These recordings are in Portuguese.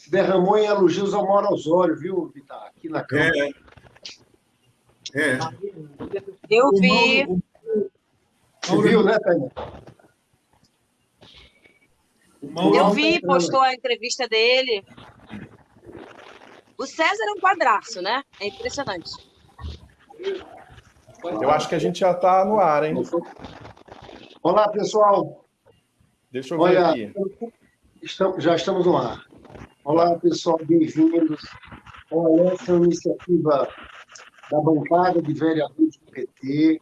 se derramou em elogios ao Mauro Osório, viu, Vitar? Aqui na Câmara. É. é. Eu vi. Você viu, né, Tânia? Eu vi, postou a entrevista dele. O César é um quadraço, né? É impressionante. Eu acho que a gente já está no ar, hein? Olá, pessoal. Deixa eu ver Olha, aqui. estamos, já estamos no ar. Olá, pessoal, bem-vindos. Olha, essa é uma iniciativa da bancada de vereadores do PT,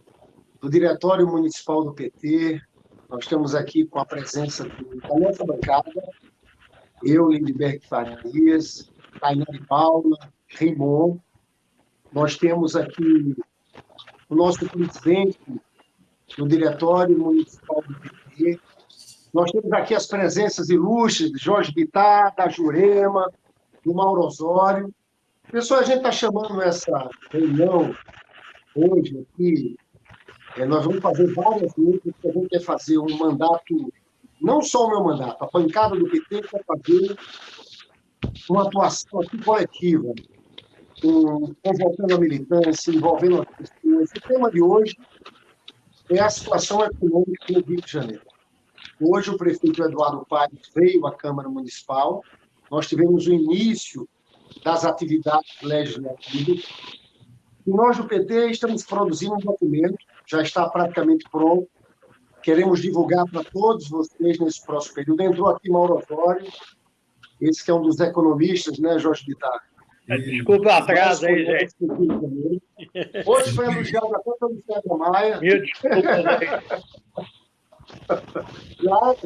do Diretório Municipal do PT. Nós estamos aqui com a presença da nossa bancada, eu, Lindbergh Farias, Tainari Paula, Raimon. Nós temos aqui o nosso presidente do Diretório Municipal do PT. Nós temos aqui as presenças ilustres de Jorge Bittar, da Jurema, do Mauro Osório. Pessoal, a gente está chamando essa reunião hoje aqui. É, nós vamos fazer várias lutas, porque a gente quer fazer um mandato, não só o meu mandato, a bancada do PT quer fazer uma atuação aqui coletiva, com, convocando a militância, envolvendo as pessoas. O tema de hoje é a situação econômica no Rio de Janeiro. Hoje, o prefeito Eduardo Paes veio à Câmara Municipal, nós tivemos o início das atividades legislativas, e nós do PT estamos produzindo um documento, já está praticamente pronto, queremos divulgar para todos vocês nesse próximo período. Entrou aqui Mauro Osório, esse que é um dos economistas, né, Jorge Bittar? Desculpa o atraso aí, gente. Hoje foi elogiado até pelo Sérgio Maia. Mil desculpas aí. Claro.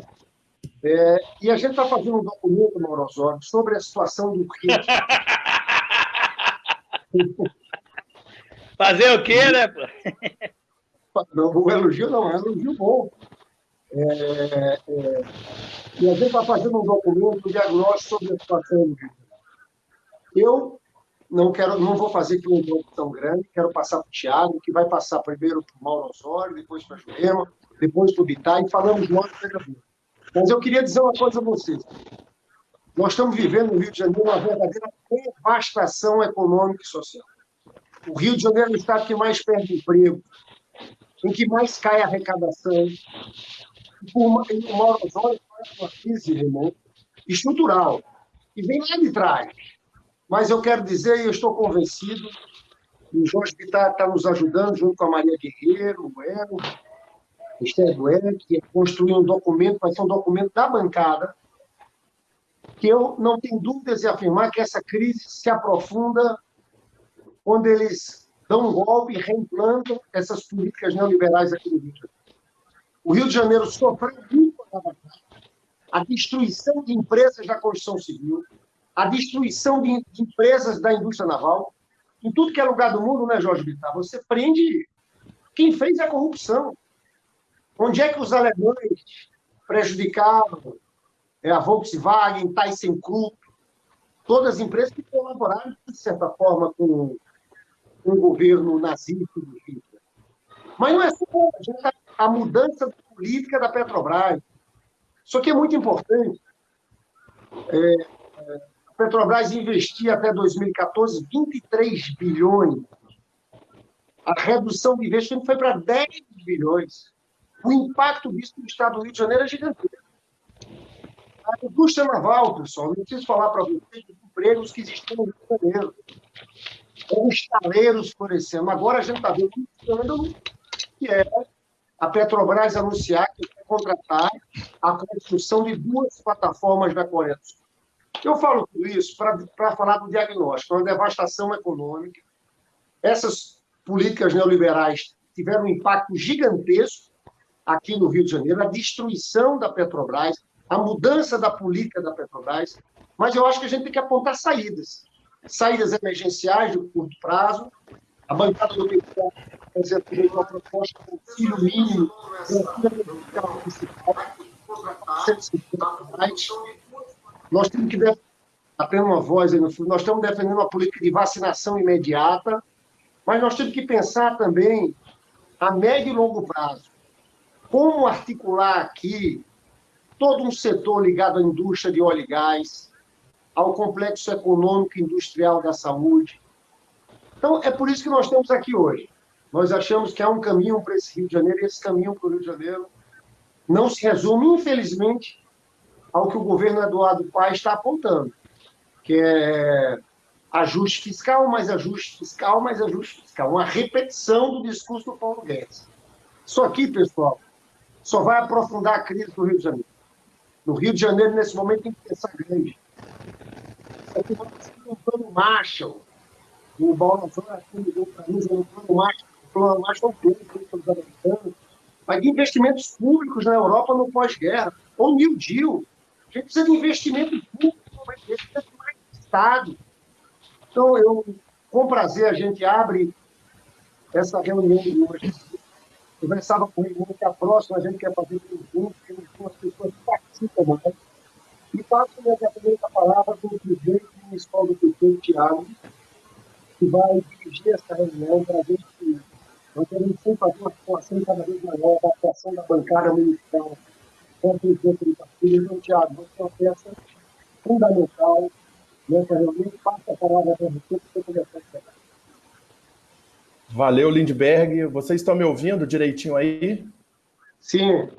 É, e a gente está fazendo um documento, Mauro Osório, sobre a situação do Rio. Fazer o quê, né? Não, o elogio não, é um elogio bom. É, é, e a gente está fazendo um documento, um diagnóstico sobre a situação do Rio. Eu não quero, não vou fazer aqui uma introdução grande, quero passar para o Tiago, que vai passar primeiro para o Mauro Osório, depois para a Jurema, depois para o Bittar, e falamos nós vereadores. Mas eu queria dizer uma coisa a vocês. Nós estamos vivendo no Rio de Janeiro uma verdadeira devastação econômica e social. O Rio de Janeiro é o estado que mais perde emprego, em que mais cai a arrecadação. Por uma- e Mauro Osório faz uma crise, estrutural, e vem lá de trás. Mas eu quero dizer, e eu estou convencido, o Jorge Bittar está nos ajudando, junto com a Maria Guerreiro, o Eno, Esther Duer, que é construir um documento, vai ser um documento da bancada, que eu não tenho dúvidas em afirmar que essa crise se aprofunda quando eles dão um golpe e reimplantam essas políticas neoliberais aqui no Rio de Janeiro. O Rio de Janeiro sofreu muito a destruição de empresas da construção civil, a destruição de, de empresas da indústria naval. Em tudo que é lugar do mundo, né, Jorge Bittar? Você prende quem fez a corrupção. Onde é que os alemães prejudicaram é, a Volkswagen, ThyssenKrupp, todas as empresas que colaboraram, de certa forma, com, o governo nazista do Hitler. Mas não é só a mudança política da Petrobras. Isso aqui é muito importante. É, é, a Petrobras investia até 2014 23 bilhões. A redução de investimento foi para 10 bilhões. O impacto disso no estado do Rio de Janeiro é gigantesco. A indústria naval, pessoal, não preciso falar para vocês dos empregos que existiam no Rio de Janeiro. Eram estaleiros florescendo. Agora a gente está vendo um escândalo que é a Petrobras anunciar que vai contratar a construção de duas plataformas da Coreia do Sul. Eu falo tudo isso para falar do diagnóstico, uma devastação econômica. Essas políticas neoliberais tiveram um impacto gigantesco aqui no Rio de Janeiro, a destruição da Petrobras, a mudança da política da Petrobras, mas eu acho que a gente tem que apontar saídas. Saídas emergenciais de curto prazo. A bancada do PT apresentou uma proposta de auxílio mínimo, municipal, 150 reais. Nós temos que até uma voz aí no fundo, nós estamos defendendo uma política de vacinação imediata, mas nós temos que pensar também a médio e longo prazo. Como articular aqui todo um setor ligado à indústria de óleo e gás, ao complexo econômico e industrial da saúde. Então, é por isso que nós estamos aqui hoje. Nós achamos que há um caminho para esse Rio de Janeiro, e esse caminho para o Rio de Janeiro não se resume, infelizmente, ao que o governo Eduardo Paes está apontando, que é ajuste fiscal, mais ajuste fiscal, mais ajuste fiscal. Uma repetição do discurso do Paulo Guedes. Isso aqui, pessoal, só vai aprofundar a crise do Rio de Janeiro. No Rio de Janeiro, nesse momento, tem que pensar grande. Aqui vai ser um plano Marshall. O aqui ligou para mim, um plano Marshall. O plano Marshall é o plano para os americanos. Vai de investimentos públicos na Europa no pós-guerra. Ou New Deal. A gente precisa de investimento público, vai ter mais Estado. Então, eu, com prazer, a gente abre essa reunião de hoje conversava com ele que a próxima a gente quer fazer tudo junto, temos duas pessoas que participam mais. E passo imediatamente a palavra para o presidente municipal do PT, Tiago, que vai dirigir essa reunião para ver se nós queremos sempre fazer uma situação cada vez maior da atuação da bancada municipal com o presidente do partido. Então, Tiago, você é uma peça fundamental nessa reunião. Passo a palavra para você, para você conversar com Valeu, Lindbergh. Vocês estão me ouvindo direitinho aí? Sim.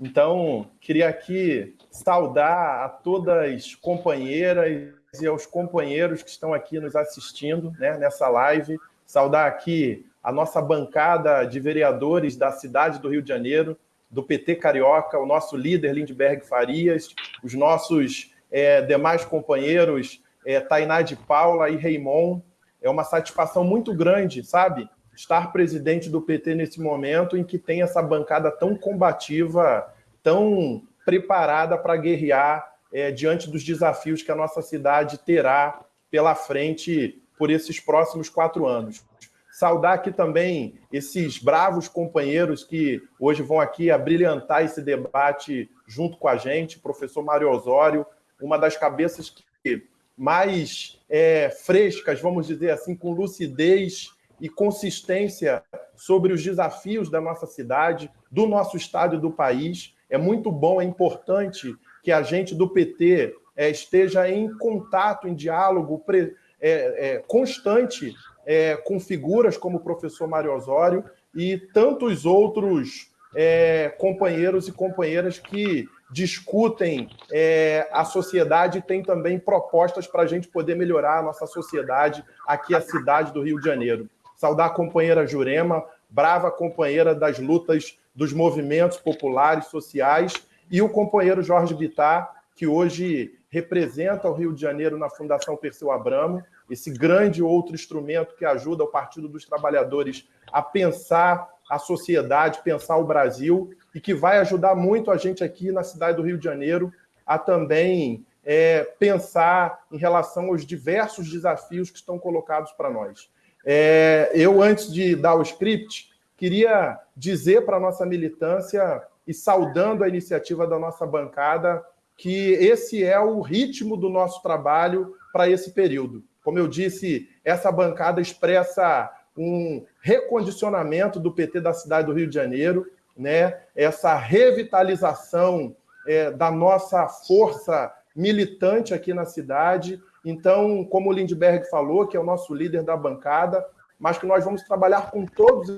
Então, queria aqui saudar a todas as companheiras e aos companheiros que estão aqui nos assistindo né, nessa live. Saudar aqui a nossa bancada de vereadores da cidade do Rio de Janeiro, do PT Carioca, o nosso líder Lindbergh Farias, os nossos é, demais companheiros é, Tainá de Paula e Raimon. É uma satisfação muito grande, sabe? Estar presidente do PT nesse momento em que tem essa bancada tão combativa, tão preparada para guerrear é, diante dos desafios que a nossa cidade terá pela frente por esses próximos quatro anos. Saudar aqui também esses bravos companheiros que hoje vão aqui abrilhantar esse debate junto com a gente, professor Mário Osório, uma das cabeças que mais é, frescas, vamos dizer assim, com lucidez e consistência sobre os desafios da nossa cidade, do nosso estado e do país. É muito bom, é importante que a gente do PT é, esteja em contato, em diálogo pre, é, é, constante é, com figuras como o professor Mário Osório e tantos outros é, companheiros e companheiras que discutem é, a sociedade e têm também propostas para a gente poder melhorar a nossa sociedade aqui, a cidade do Rio de Janeiro. Saudar a companheira Jurema, brava companheira das lutas dos movimentos populares, sociais, e o companheiro Jorge Bittar, que hoje representa o Rio de Janeiro na Fundação Perseu Abramo, esse grande outro instrumento que ajuda o Partido dos Trabalhadores a pensar a sociedade, pensar o Brasil, e que vai ajudar muito a gente aqui na cidade do Rio de Janeiro a também é, pensar em relação aos diversos desafios que estão colocados para nós. É, eu, antes de dar o script, queria dizer para a nossa militância, e saudando a iniciativa da nossa bancada, que esse é o ritmo do nosso trabalho para esse período. Como eu disse, essa bancada expressa um recondicionamento do PT da cidade do Rio de Janeiro, né? essa revitalização é, da nossa força militante aqui na cidade então, como o Lindbergh falou, que é o nosso líder da bancada, mas que nós vamos trabalhar com todos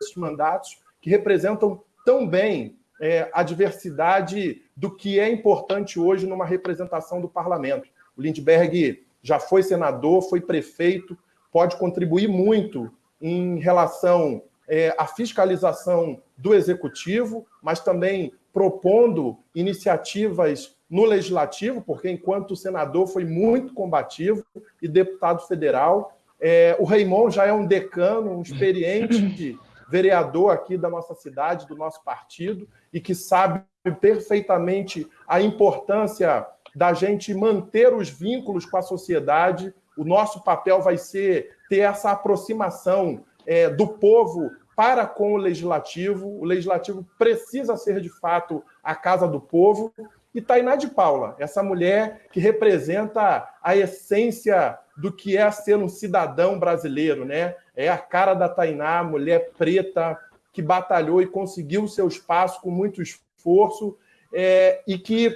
esses mandatos que representam tão bem é, a diversidade do que é importante hoje numa representação do parlamento. O Lindbergh já foi senador, foi prefeito, pode contribuir muito em relação é, à fiscalização do executivo, mas também propondo iniciativas no legislativo, porque enquanto senador foi muito combativo e deputado federal. É, o Raimon já é um decano, um experiente vereador aqui da nossa cidade, do nosso partido, e que sabe perfeitamente a importância da gente manter os vínculos com a sociedade. O nosso papel vai ser ter essa aproximação é, do povo para com o legislativo. O legislativo precisa ser, de fato, a casa do povo, e Tainá de Paula, essa mulher que representa a essência do que é ser um cidadão brasileiro, né? É a cara da Tainá, mulher preta, que batalhou e conseguiu o seu espaço com muito esforço, é, e que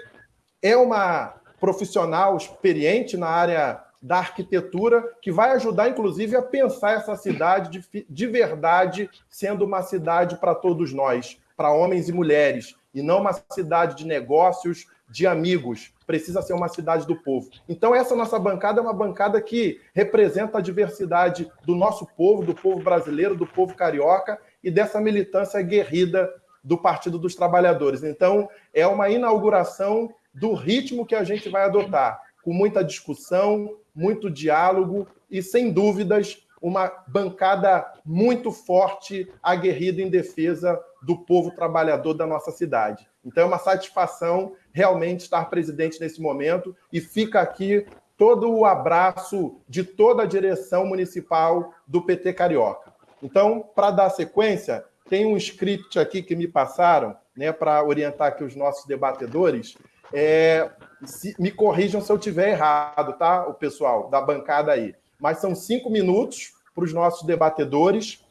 é uma profissional experiente na área da arquitetura, que vai ajudar, inclusive, a pensar essa cidade de, de verdade sendo uma cidade para todos nós, para homens e mulheres, e não uma cidade de negócios, de amigos. Precisa ser uma cidade do povo. Então, essa nossa bancada é uma bancada que representa a diversidade do nosso povo, do povo brasileiro, do povo carioca e dessa militância guerrida do Partido dos Trabalhadores. Então, é uma inauguração do ritmo que a gente vai adotar, com muita discussão, muito diálogo e, sem dúvidas, uma bancada muito forte, aguerrida em defesa do povo trabalhador da nossa cidade. Então, é uma satisfação realmente estar presidente nesse momento e fica aqui todo o abraço de toda a direção municipal do PT Carioca. Então, para dar sequência, tem um script aqui que me passaram, né, para orientar aqui os nossos debatedores. É, se, me corrijam se eu tiver errado, tá, o pessoal da bancada aí. Mas são cinco minutos para os nossos debatedores.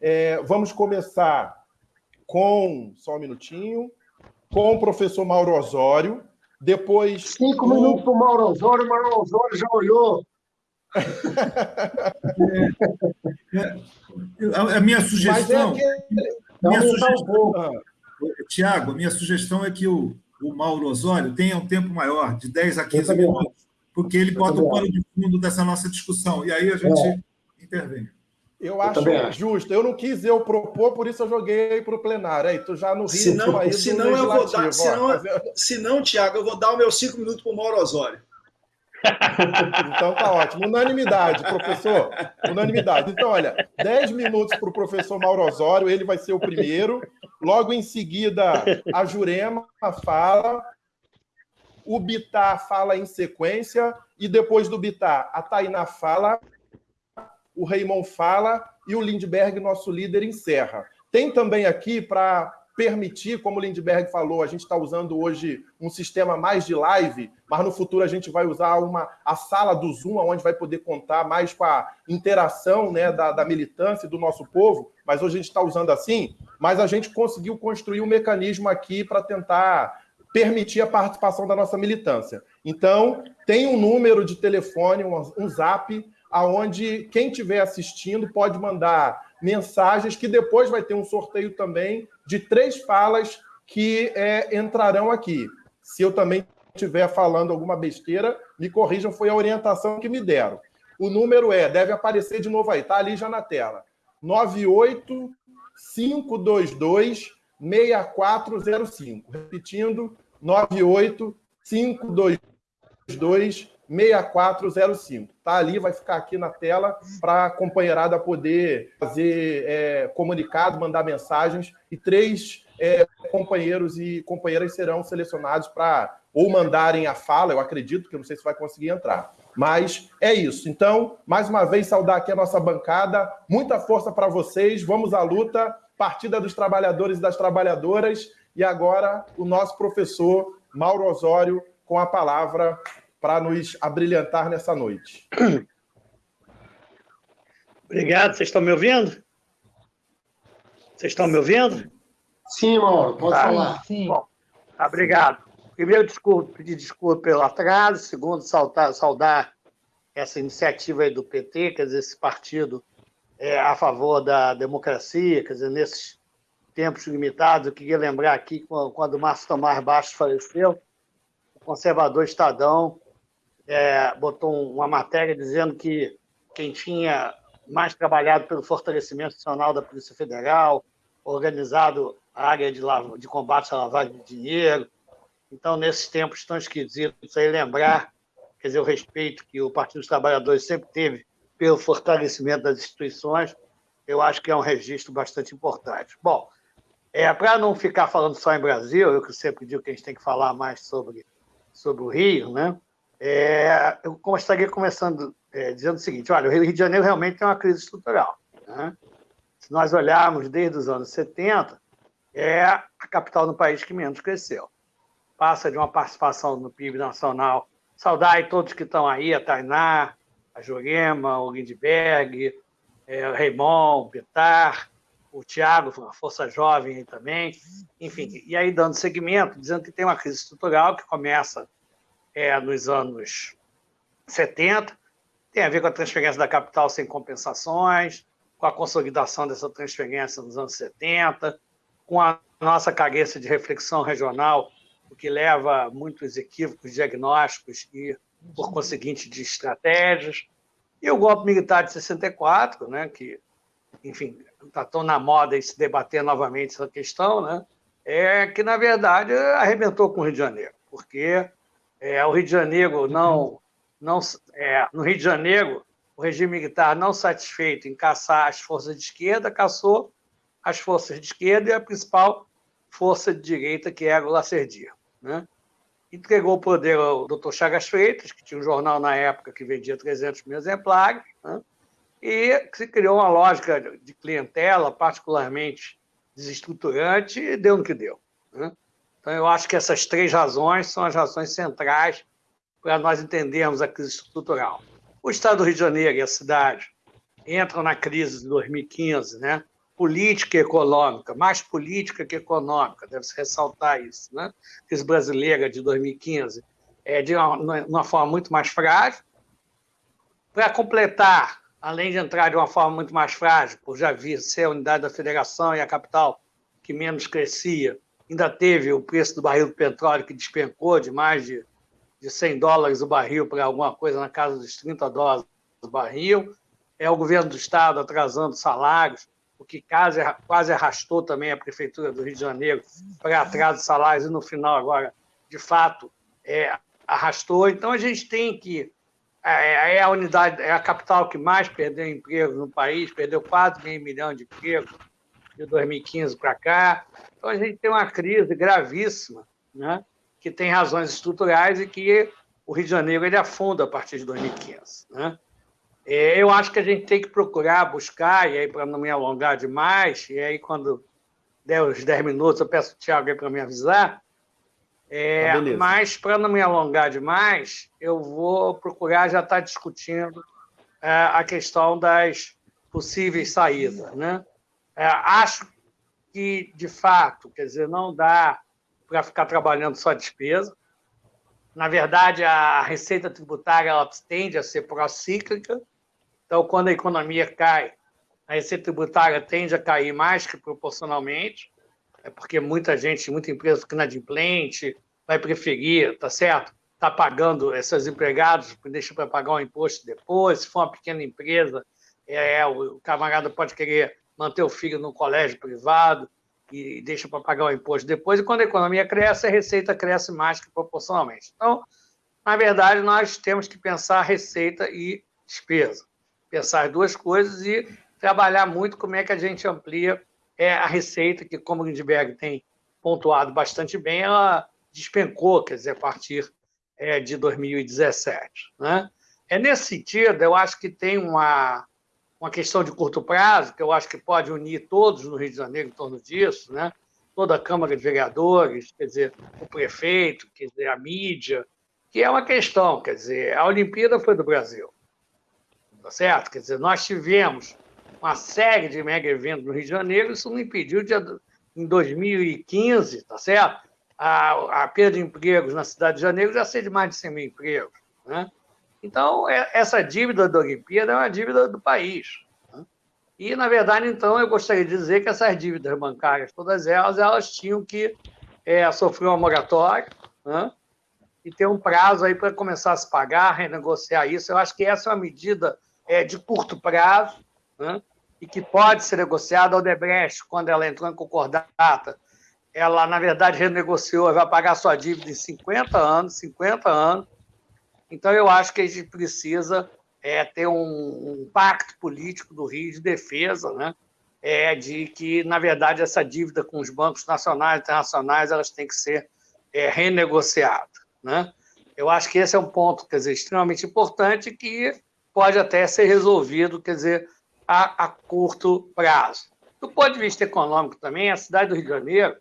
É, vamos começar com, só um minutinho, com o professor Mauro Osório. Depois. Cinco o... minutos para o Mauro Osório, o Mauro Osório já olhou. é, é, a minha sugestão. É minha sugestão Tiago, minha sugestão é que o, o Mauro Osório tenha um tempo maior, de 10 a 15 minutos, porque ele bota o pano de fundo dessa nossa discussão, e aí a gente é. intervem. Eu acho eu justo. Eu não quis eu propor, por isso eu joguei para o plenário. Aí, tu já no Rio. Se não, se não eu vou dar. Se não, se não, Tiago, eu vou dar os meus cinco minutos para o Mauro Osório. Então tá ótimo. Unanimidade, professor. Unanimidade. Então, olha, 10 minutos para o professor Mauro Osório, ele vai ser o primeiro. Logo em seguida, a Jurema fala, o Bitar fala em sequência, e depois do Bitar, a Tainá fala, o Raymond fala e o Lindbergh, nosso líder, encerra. Tem também aqui para permitir, como o Lindbergh falou, a gente está usando hoje um sistema mais de live, mas no futuro a gente vai usar uma, a sala do Zoom, onde vai poder contar mais com a interação né, da, da militância do nosso povo, mas hoje a gente está usando assim, mas a gente conseguiu construir um mecanismo aqui para tentar permitir a participação da nossa militância. Então, tem um número de telefone, um, zap, aonde quem estiver assistindo pode mandar mensagens que depois vai ter um sorteio também de três falas que é, entrarão aqui. Se eu também estiver falando alguma besteira, me corrijam, foi a orientação que me deram. O número é, deve aparecer de novo aí, está ali já na tela. 98522 6405. Repetindo, 98522 6405. Tá ali, vai ficar aqui na tela para a companheirada poder fazer é, comunicado, mandar mensagens e três é, companheiros e companheiras serão selecionados para ou mandarem a fala, eu acredito, que eu não sei se vai conseguir entrar. Mas é isso. Então, mais uma vez, saudar aqui a nossa bancada. Muita força para vocês. Vamos à luta. Partida dos Trabalhadores e das Trabalhadoras. E agora, o nosso professor Mauro Osório com a palavra para nos abrilhantar nessa noite. Obrigado. Vocês estão me ouvindo? Vocês estão me ouvindo? Sim, Mauro, pode tá. falar. Sim. Bom, tá, obrigado. Primeiro, desculpa, pedir desculpa pelo atraso. Segundo, saudar, saudar essa iniciativa aí do PT, quer dizer, esse partido é a favor da democracia, quer dizer, nesses tempos limitados, eu queria lembrar aqui, quando o Márcio Tomás Bastos faleceu, o conservador Estadão é, botou uma matéria dizendo que quem tinha mais trabalhado pelo fortalecimento nacional da Polícia Federal, organizado a área de, de combate à lavagem de dinheiro. Então, nesses tempos tão esquisitos, aí lembrar, quer dizer, o respeito que o Partido dos Trabalhadores sempre teve pelo fortalecimento das instituições, eu acho que é um registro bastante importante. Bom, é, para não ficar falando só em Brasil, eu que sempre digo que a gente tem que falar mais sobre, sobre o Rio, né? É, eu gostaria começando é, dizendo o seguinte: olha, o Rio de Janeiro realmente tem uma crise estrutural. Né? Se nós olharmos desde os anos 70, é a capital do país que menos cresceu. Passa de uma participação no PIB nacional. Saudar aí todos que estão aí, a Tainá, a Jurema, o Lindbergh, é, o Raimon, o Petar, o Tiago, a Força Jovem também. Enfim, e aí dando seguimento, dizendo que tem uma crise estrutural que começa é, nos anos 70, tem a ver com a transferência da capital sem compensações, com a consolidação dessa transferência nos anos 70, com a nossa carência de reflexão regional, o que leva a muitos equívocos diagnósticos e, por conseguinte, de estratégias. E o golpe militar de 64, né, que, enfim, está tão na moda e se debater novamente essa questão, né, é que, na verdade, arrebentou com o Rio de Janeiro, porque é, o Rio de Janeiro não. não é, no Rio de Janeiro, o regime militar, não satisfeito em caçar as forças de esquerda, caçou as forças de esquerda e a principal força de direita, que era o Lacerdia. Né? Entregou o poder ao Dr. Chagas Freitas, que tinha um jornal na época que vendia 300 mil exemplares, né? e se criou uma lógica de clientela particularmente desestruturante e deu no que deu. Né? Então, eu acho que essas três razões são as razões centrais para nós entendermos a crise estrutural. O Estado do Rio de Janeiro e a cidade entram na crise de 2015, né? Política e econômica, mais política que econômica, deve-se ressaltar isso. Né? Crise brasileira de 2015 é de uma, uma forma muito mais frágil. Para completar, além de entrar de uma forma muito mais frágil, por já vir ser a unidade da federação e a capital que menos crescia, ainda teve o preço do barril do petróleo que despencou de mais de, de 100 dólares o barril para alguma coisa na casa dos 30 dólares o barril. É o governo do Estado atrasando salários, o que quase, quase arrastou também a Prefeitura do Rio de Janeiro para atraso de salários e, no final, agora, de fato, é, arrastou. Então, a gente tem que. É, é, a unidade, é a capital que mais perdeu emprego no país, perdeu quase meio milhão de empregos de 2015 para cá. Então, a gente tem uma crise gravíssima, né? que tem razões estruturais e que o Rio de Janeiro ele afunda a partir de 2015. Né? É, eu acho que a gente tem que procurar buscar, e aí para não me alongar demais, e aí quando der os 10 minutos eu peço ao Tiago para me avisar, é, ah, mas para não me alongar demais, eu vou procurar já estar tá discutindo é, a questão das possíveis saídas. Né? É, acho que, de fato, quer dizer, não dá para ficar trabalhando só despesa. Na verdade, a receita tributária ela tende a ser procíclica. Então, quando a economia cai, a receita tributária tende a cair mais que proporcionalmente, é porque muita gente, muita empresa fica inadimplente, vai preferir, tá certo? Está pagando esses empregados, deixa para pagar um imposto depois. Se for uma pequena empresa, é, o camarada pode querer manter o filho no colégio privado e deixa para pagar o imposto depois, e quando a economia cresce, a receita cresce mais que proporcionalmente. Então, na verdade, nós temos que pensar receita e despesa. Pensar as duas coisas e trabalhar muito como é que a gente amplia é, a receita, que, como Lindbergh tem pontuado bastante bem, ela despencou, quer dizer, a partir é, de 2017. Né? É nesse sentido, eu acho que tem uma, uma questão de curto prazo, que eu acho que pode unir todos no Rio de Janeiro em torno disso, né? toda a Câmara de Vereadores, quer dizer, o prefeito, quer dizer, a mídia, que é uma questão, quer dizer, a Olimpíada foi do Brasil, tá certo? Quer dizer, nós tivemos uma série de mega eventos no Rio de Janeiro, isso não impediu de, em 2015, tá certo? A, a perda de empregos na cidade de Janeiro já ser de mais de 100 mil empregos, né? Então, é, essa dívida da Olimpíada é uma dívida do país. Né? E, na verdade, então, eu gostaria de dizer que essas dívidas bancárias, todas elas, elas tinham que é, sofrer uma moratória né? e ter um prazo aí para começar a se pagar, renegociar isso. Eu acho que essa é uma medida é, de curto prazo né? e que pode ser negociada. A Odebrecht, quando ela entrou em concordata, ela, na verdade, renegociou, vai pagar sua dívida em 50 anos, 50 anos, então, eu acho que a gente precisa é, ter um, um, pacto político do Rio de defesa, né? É, de que, na verdade, essa dívida com os bancos nacionais e internacionais elas têm que ser é, renegociadas. Né? Eu acho que esse é um ponto quer dizer, extremamente importante que pode até ser resolvido quer dizer, a, a curto prazo. Do ponto de vista econômico também, a cidade do Rio de Janeiro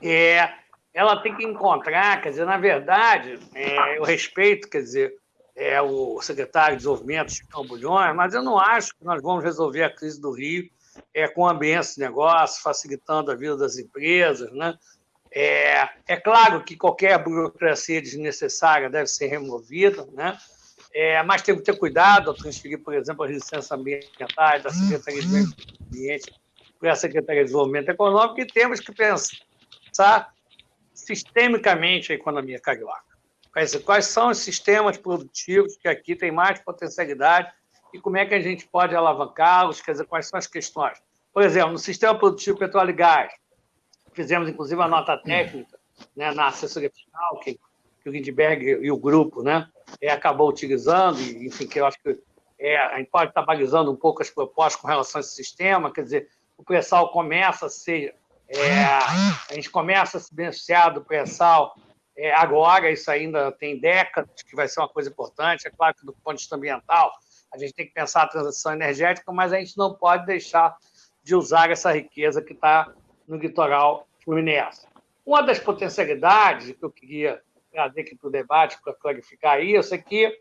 é, ela tem que encontrar, quer dizer, na verdade, é, eu respeito, quer dizer, é o secretário de Desenvolvimento, Chico Bulhões, mas eu não acho que nós vamos resolver a crise do Rio é, com ambiente de negócio, facilitando a vida das empresas, né? É, é claro que qualquer burocracia desnecessária deve ser removida, né? É, mas tem que ter cuidado ao transferir, por exemplo, as licenças ambientais da Secretaria de Meio Ambiente para a Secretaria de Desenvolvimento Econômico e temos que pensar sistemicamente a economia carioca. Quais, quais são os sistemas produtivos que aqui têm mais potencialidade e como é que a gente pode alavancá-los, quer dizer, quais são as questões. Por exemplo, no sistema produtivo petróleo e gás, fizemos inclusive a nota técnica né, na assessoria fiscal, que, que o Lindbergh e o grupo né, é, acabou utilizando, enfim, que eu acho que é, a gente pode estar balizando um pouco as propostas com relação a esse sistema, quer dizer, o pré-sal começa a ser, é, a gente começa a se beneficiar do pré-sal é, agora, isso ainda tem décadas, que vai ser uma coisa importante, é claro que do ponto de vista ambiental, a gente tem que pensar a transição energética, mas a gente não pode deixar de usar essa riqueza que está no litoral fluminense. Uma das potencialidades que eu queria trazer aqui para o debate, para clarificar isso, é que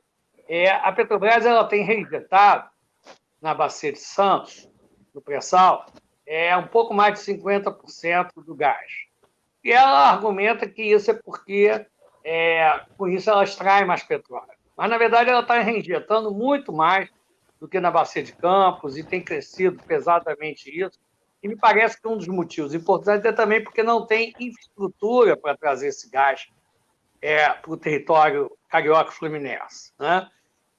é, a Petrobras ela tem reinjetado na Bacia de Santos, no pré-sal, é um pouco mais de 50% do gás. E ela argumenta que isso é porque, é, com isso, ela extrai mais petróleo. Mas, na verdade, ela está reinjetando muito mais do que na Bacia de Campos e tem crescido pesadamente isso. E me parece que um dos motivos importantes é também porque não tem infraestrutura para trazer esse gás é, para o território carioca fluminense. Né?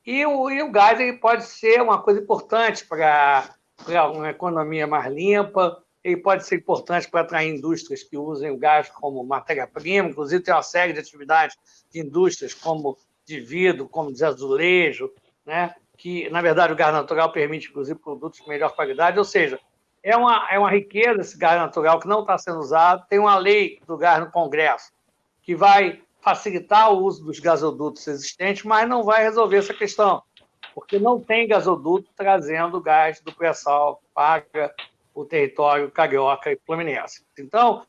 E, o, e o gás ele pode ser uma coisa importante para uma economia mais limpa, ele pode ser importante para atrair indústrias que usem o gás como matéria-prima, inclusive tem uma série de atividades de indústrias como de vidro, como de azulejo, né? que, na verdade, o gás natural permite, inclusive, produtos de melhor qualidade, ou seja, é uma, é uma riqueza esse gás natural que não está sendo usado. Tem uma lei do gás no Congresso que vai facilitar o uso dos gasodutos existentes, mas não vai resolver essa questão, porque não tem gasoduto trazendo gás do pré-sal para o território carioca e fluminense. Então,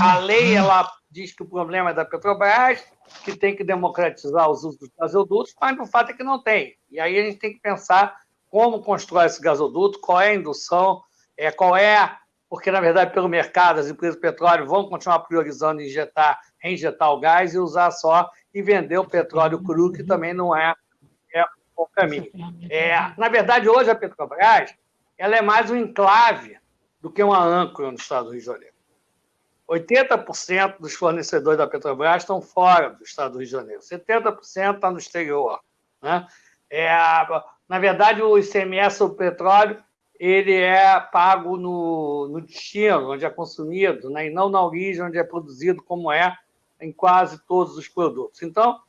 a lei ela diz que o problema é da Petrobras, que tem que democratizar os usos dos gasodutos, mas o fato é que não tem. E aí a gente tem que pensar como constrói esse gasoduto, qual é a indução, é, qual é, porque na verdade pelo mercado as empresas de petróleo vão continuar priorizando injetar, reinjetar o gás e usar só e vender o petróleo cru, que também não é, é o caminho. É, na verdade, hoje a Petrobras ela é mais um enclave do que uma âncora no estado do Rio de Janeiro. 80% dos fornecedores da Petrobras estão fora do estado do Rio de Janeiro, 70% está no exterior. Né? É, na verdade, o ICMS do petróleo ele é pago no, no destino, onde é consumido, né? e não na origem, onde é produzido, como é em quase todos os produtos. Então,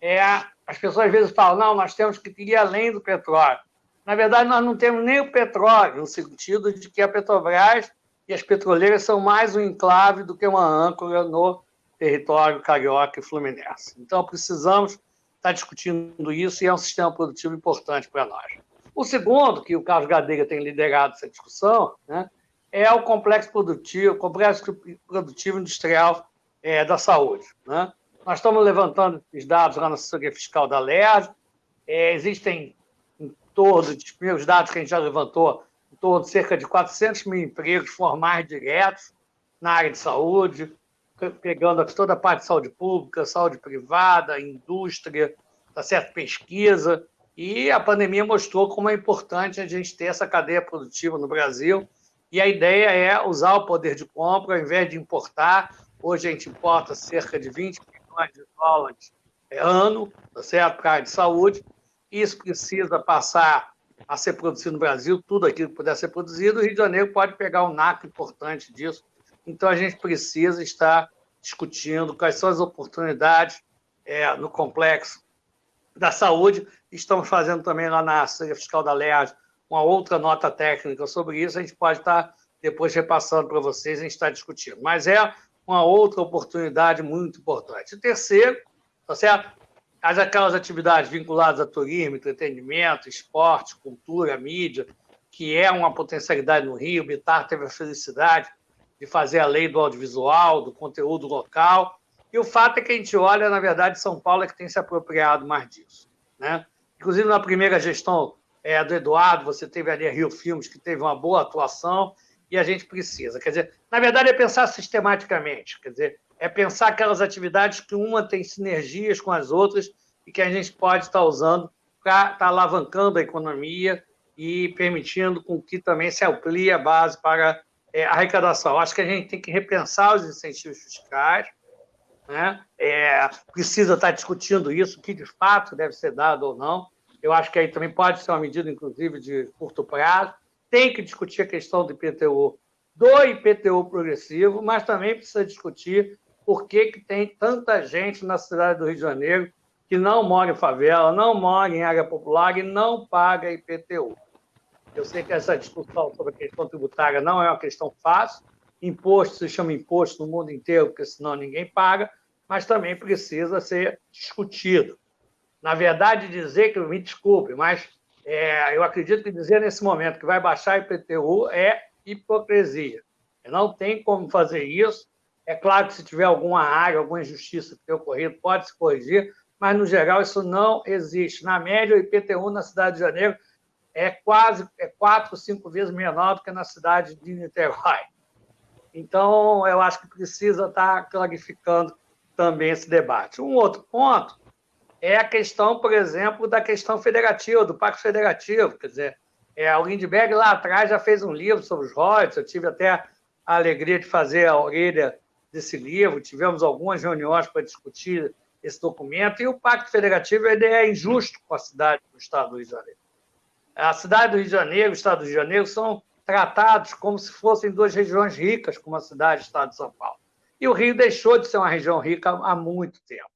é, as pessoas às vezes falam, não, nós temos que ir além do petróleo. Na verdade, nós não temos nem o petróleo, no sentido de que a Petrobras e as petroleiras são mais um enclave do que uma âncora no território carioca e fluminense. Então, precisamos estar discutindo isso e é um sistema produtivo importante para nós. O segundo, que o Carlos Gadeira tem liderado essa discussão, né, é o complexo produtivo, complexo produtivo industrial é, da saúde. Né? Nós estamos levantando esses dados lá na assessoria fiscal da LERJ, é, existem em torno de primeiros dados que a gente já levantou, em torno de cerca de 400 mil empregos formais diretos na área de saúde, pegando toda a parte de saúde pública, saúde privada, indústria, tá certo? pesquisa. E a pandemia mostrou como é importante a gente ter essa cadeia produtiva no Brasil. E a ideia é usar o poder de compra, ao invés de importar. Hoje a gente importa cerca de 20 milhões de dólares ano, tá certo? para a área de saúde. Isso precisa passar a ser produzido no Brasil, tudo aquilo que puder ser produzido. O Rio de Janeiro pode pegar um naco importante disso. Então, a gente precisa estar discutindo quais são as oportunidades é, no complexo da saúde. Estamos fazendo também lá na Assembleia Fiscal da LERJ uma outra nota técnica sobre isso. A gente pode estar depois repassando para vocês, a gente está discutindo. Mas é uma outra oportunidade muito importante. O terceiro, tá certo? as aquelas atividades vinculadas a turismo, entretenimento, esporte, cultura, mídia, que é uma potencialidade no Rio. O Bitar teve a felicidade de fazer a lei do audiovisual, do conteúdo local. E o fato é que a gente olha, na verdade, São Paulo é que tem se apropriado mais disso. Né? Inclusive, na primeira gestão é, do Eduardo, você teve ali a Rio Filmes, que teve uma boa atuação, e a gente precisa. Quer dizer, na verdade, é pensar sistematicamente. Quer dizer, é pensar aquelas atividades que uma tem sinergias com as outras e que a gente pode estar usando para estar tá alavancando a economia e permitindo com que também se amplie a base para é, arrecadação. Acho que a gente tem que repensar os incentivos fiscais, né? É, precisa estar discutindo isso, que de fato deve ser dado ou não. Eu acho que aí também pode ser uma medida, inclusive, de curto prazo. Tem que discutir a questão do IPTU, do IPTU progressivo, mas também precisa discutir por que, que tem tanta gente na cidade do Rio de Janeiro que não mora em favela, não mora em área popular e não paga IPTU. Eu sei que essa discussão sobre a questão tributária não é uma questão fácil. Imposto se chama imposto no mundo inteiro, porque senão ninguém paga, mas também precisa ser discutido. Na verdade, dizer que, me desculpe, mas é, eu acredito que dizer nesse momento que vai baixar IPTU é hipocrisia. Não tem como fazer isso. É claro que se tiver alguma área, alguma injustiça que tenha ocorrido, pode se corrigir, mas, no geral, isso não existe. Na média, o IPTU na cidade de Janeiro é quase é quatro, cinco vezes menor do que na cidade de Niterói. Então, eu acho que precisa estar clarificando também esse debate. Um outro ponto é a questão, por exemplo, da questão federativa, do Pacto Federativo. Quer dizer, é, o Lindbergh lá atrás já fez um livro sobre os royalties, eu tive até a alegria de fazer a orelha desse livro, tivemos algumas reuniões para discutir esse documento, e o Pacto Federativo ele é injusto com a cidade do Estado do Rio de Janeiro. A cidade do Rio de Janeiro o Estado do Rio de Janeiro são tratados como se fossem duas regiões ricas, como a cidade e o Estado de São Paulo. E o Rio deixou de ser uma região rica há muito tempo.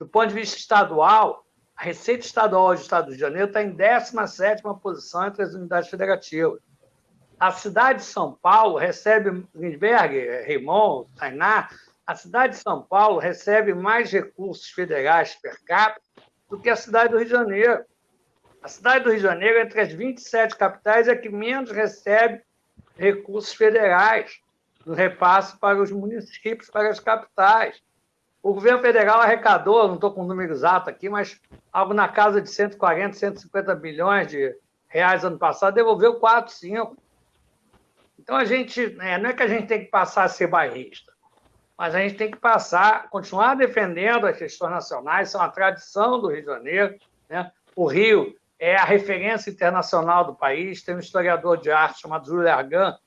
Do ponto de vista estadual, a receita estadual do Estado do Rio de Janeiro está em 17 posição entre as unidades federativas. A cidade de São Paulo recebe, Lindbergh, Raymond, Tainá, a cidade de São Paulo recebe mais recursos federais per capita do que a cidade do Rio de Janeiro. A cidade do Rio de Janeiro, entre as 27 capitais, é que menos recebe recursos federais no repasse para os municípios, para as capitais. O governo federal arrecadou, não estou com o número exato aqui, mas algo na casa de 140, 150 bilhões de reais ano passado, devolveu 4, 5. Então, a gente, né, não é que a gente tem que passar a ser bairrista, mas a gente tem que passar, continuar defendendo as questões nacionais, são a tradição do Rio de Janeiro. Né? O Rio é a referência internacional do país. Tem um historiador de arte chamado Júlio Argan,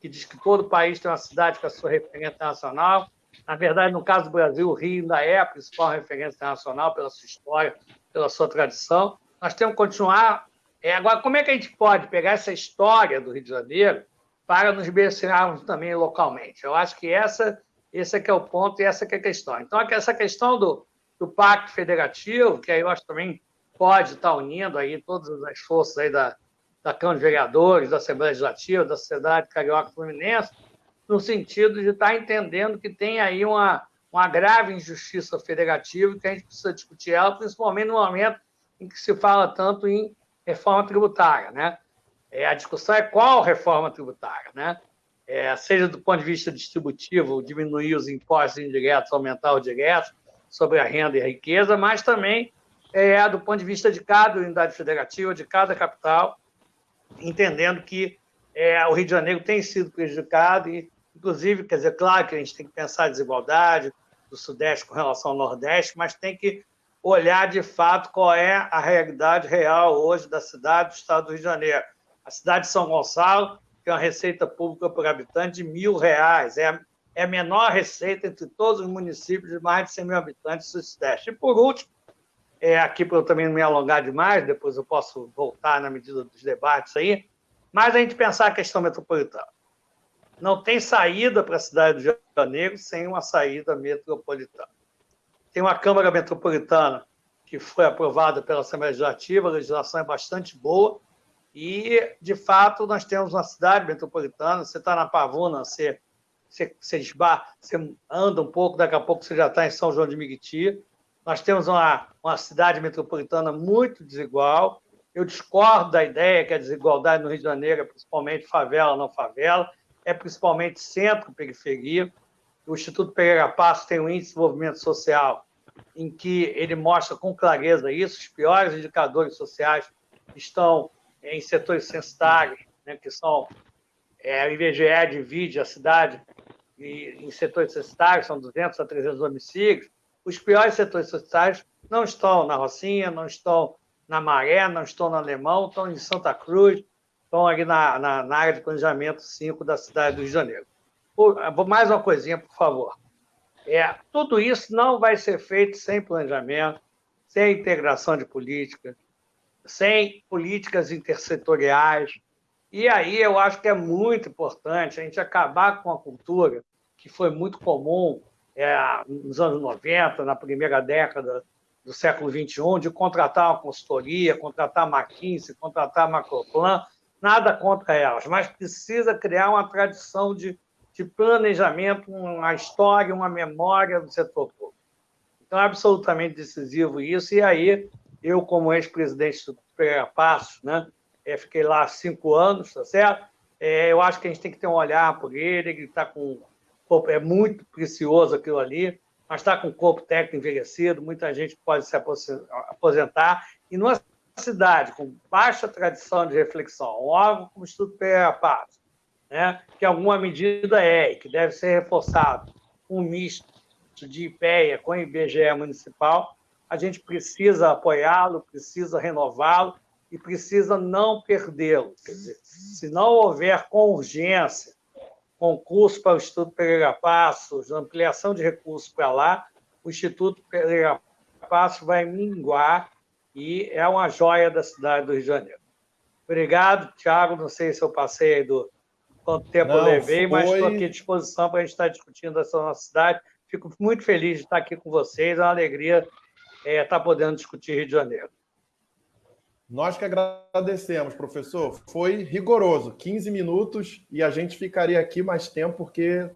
que diz que todo país tem uma cidade com a sua referência internacional. Na verdade, no caso do Brasil, o Rio ainda é a principal referência internacional pela sua história, pela sua tradição. Nós temos que continuar. É, agora, como é que a gente pode pegar essa história do Rio de Janeiro para nos beneficiarmos também localmente? Eu acho que essa, esse é que é o ponto e essa que é a questão. Então, essa questão do, do pacto federativo, que aí eu acho também pode estar unindo aí todas as forças aí da, da Câmara de Vereadores, da Assembleia Legislativa, da Sociedade Carioca Fluminense, no sentido de estar entendendo que tem aí uma, uma grave injustiça federativa que a gente precisa discutir ela, principalmente no momento em que se fala tanto em reforma tributária, né? É, a discussão é qual reforma tributária, né? É, seja do ponto de vista distributivo, diminuir os impostos indiretos, aumentar os diretos sobre a renda e a riqueza, mas também é, do ponto de vista de cada unidade federativa, de cada capital, entendendo que é, o Rio de Janeiro tem sido prejudicado e, inclusive, quer dizer, claro que a gente tem que pensar a desigualdade do Sudeste com relação ao Nordeste, mas tem que olhar de fato qual é a realidade real hoje da cidade do Estado do Rio de Janeiro. A cidade de São Gonçalo tem uma receita pública por habitante de mil reais, é, é a menor receita entre todos os municípios de mais de 100 mil habitantes do Sudeste. E, por último, é, aqui para eu também não me alongar demais, depois eu posso voltar na medida dos debates aí, mas a gente pensar a questão metropolitana. Não tem saída para a cidade do Rio de Janeiro sem uma saída metropolitana. Tem uma Câmara Metropolitana que foi aprovada pela Assembleia Legislativa, a legislação é bastante boa, e, de fato, nós temos uma cidade metropolitana, você está na Pavuna, você, você, você, você anda um pouco, daqui a pouco você já está em São João de Miguiti, nós temos uma, uma cidade metropolitana muito desigual. Eu discordo da ideia que a desigualdade no Rio de Janeiro é principalmente favela, não favela, é principalmente centro-periferia. O Instituto Pereira Passos tem um índice de desenvolvimento social em que ele mostra com clareza isso. Os piores indicadores sociais estão em setores censitários, né, que são é, o IBGE divide a cidade em setores societários, são 200 a 300 homicídios, os piores setores societários não estão na Rocinha, não estão na Maré, não estão no Alemão, estão em Santa Cruz, estão aqui na, na, na área de planejamento 5 da cidade do Rio de Janeiro. Por, mais uma coisinha, por favor. É, tudo isso não vai ser feito sem planejamento, sem integração de política, sem políticas intersetoriais. E aí eu acho que é muito importante a gente acabar com a cultura que foi muito comum é, nos anos 90, na primeira década do século XXI, de contratar uma consultoria, contratar McKinsey, contratar Macroplan, nada contra elas, mas precisa criar uma tradição de, de planejamento, uma história, uma memória do setor público. Então, é absolutamente decisivo isso, e aí eu, como ex-presidente do Passos, né, é, fiquei lá cinco anos, tá certo? É, eu acho que a gente tem que ter um olhar por ele, ele está com é muito precioso aquilo ali, mas está com o corpo técnico envelhecido, muita gente pode se aposentar. E numa cidade com baixa tradição de reflexão, um órgão como o Instituto Pereira Pato, né, que alguma medida é e que deve ser reforçado, um misto de IPEA com IBGE municipal, a gente precisa apoiá-lo, precisa renová-lo e precisa não perdê-lo. Se não houver com urgência concurso para o Instituto Pereira Passos, ampliação de recursos para lá, o Instituto Pereira Passos vai minguar e é uma joia da cidade do Rio de Janeiro. Obrigado, Tiago. Não sei se eu passei do quanto tempo Não, eu levei, foi... mas estou aqui à disposição para a gente estar discutindo essa nossa cidade. Fico muito feliz de estar aqui com vocês. É uma alegria é, estar podendo discutir Rio de Janeiro. Nós que agradecemos, professor. Foi rigoroso, 15 minutos, e a gente ficaria aqui mais tempo porque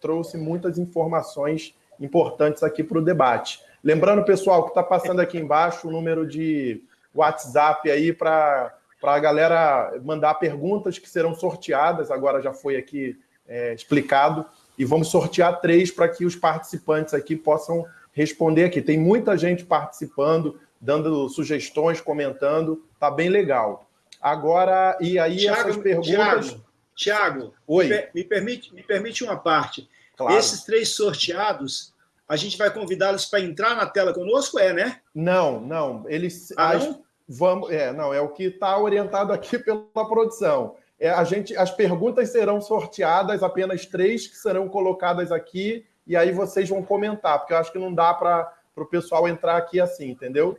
trouxe muitas informações importantes aqui para o debate. Lembrando, pessoal, que está passando aqui embaixo o número de WhatsApp aí para a galera mandar perguntas que serão sorteadas, agora já foi aqui é, explicado, e vamos sortear três para que os participantes aqui possam responder aqui. Tem muita gente participando, dando sugestões, comentando, tá bem legal. Agora, e aí Thiago, essas perguntas... Tiago, Oi. Me, permite, me permite uma parte. Claro. Esses três sorteados, a gente vai convidá-los para entrar na tela conosco, é, né? Não, não. Eles... Ah, as, não? Vamos, é, não, é o que está orientado aqui pela produção. É, a gente, as perguntas serão sorteadas, apenas três que serão colocadas aqui, e aí vocês vão comentar, porque eu acho que não dá para o pessoal entrar aqui assim, entendeu?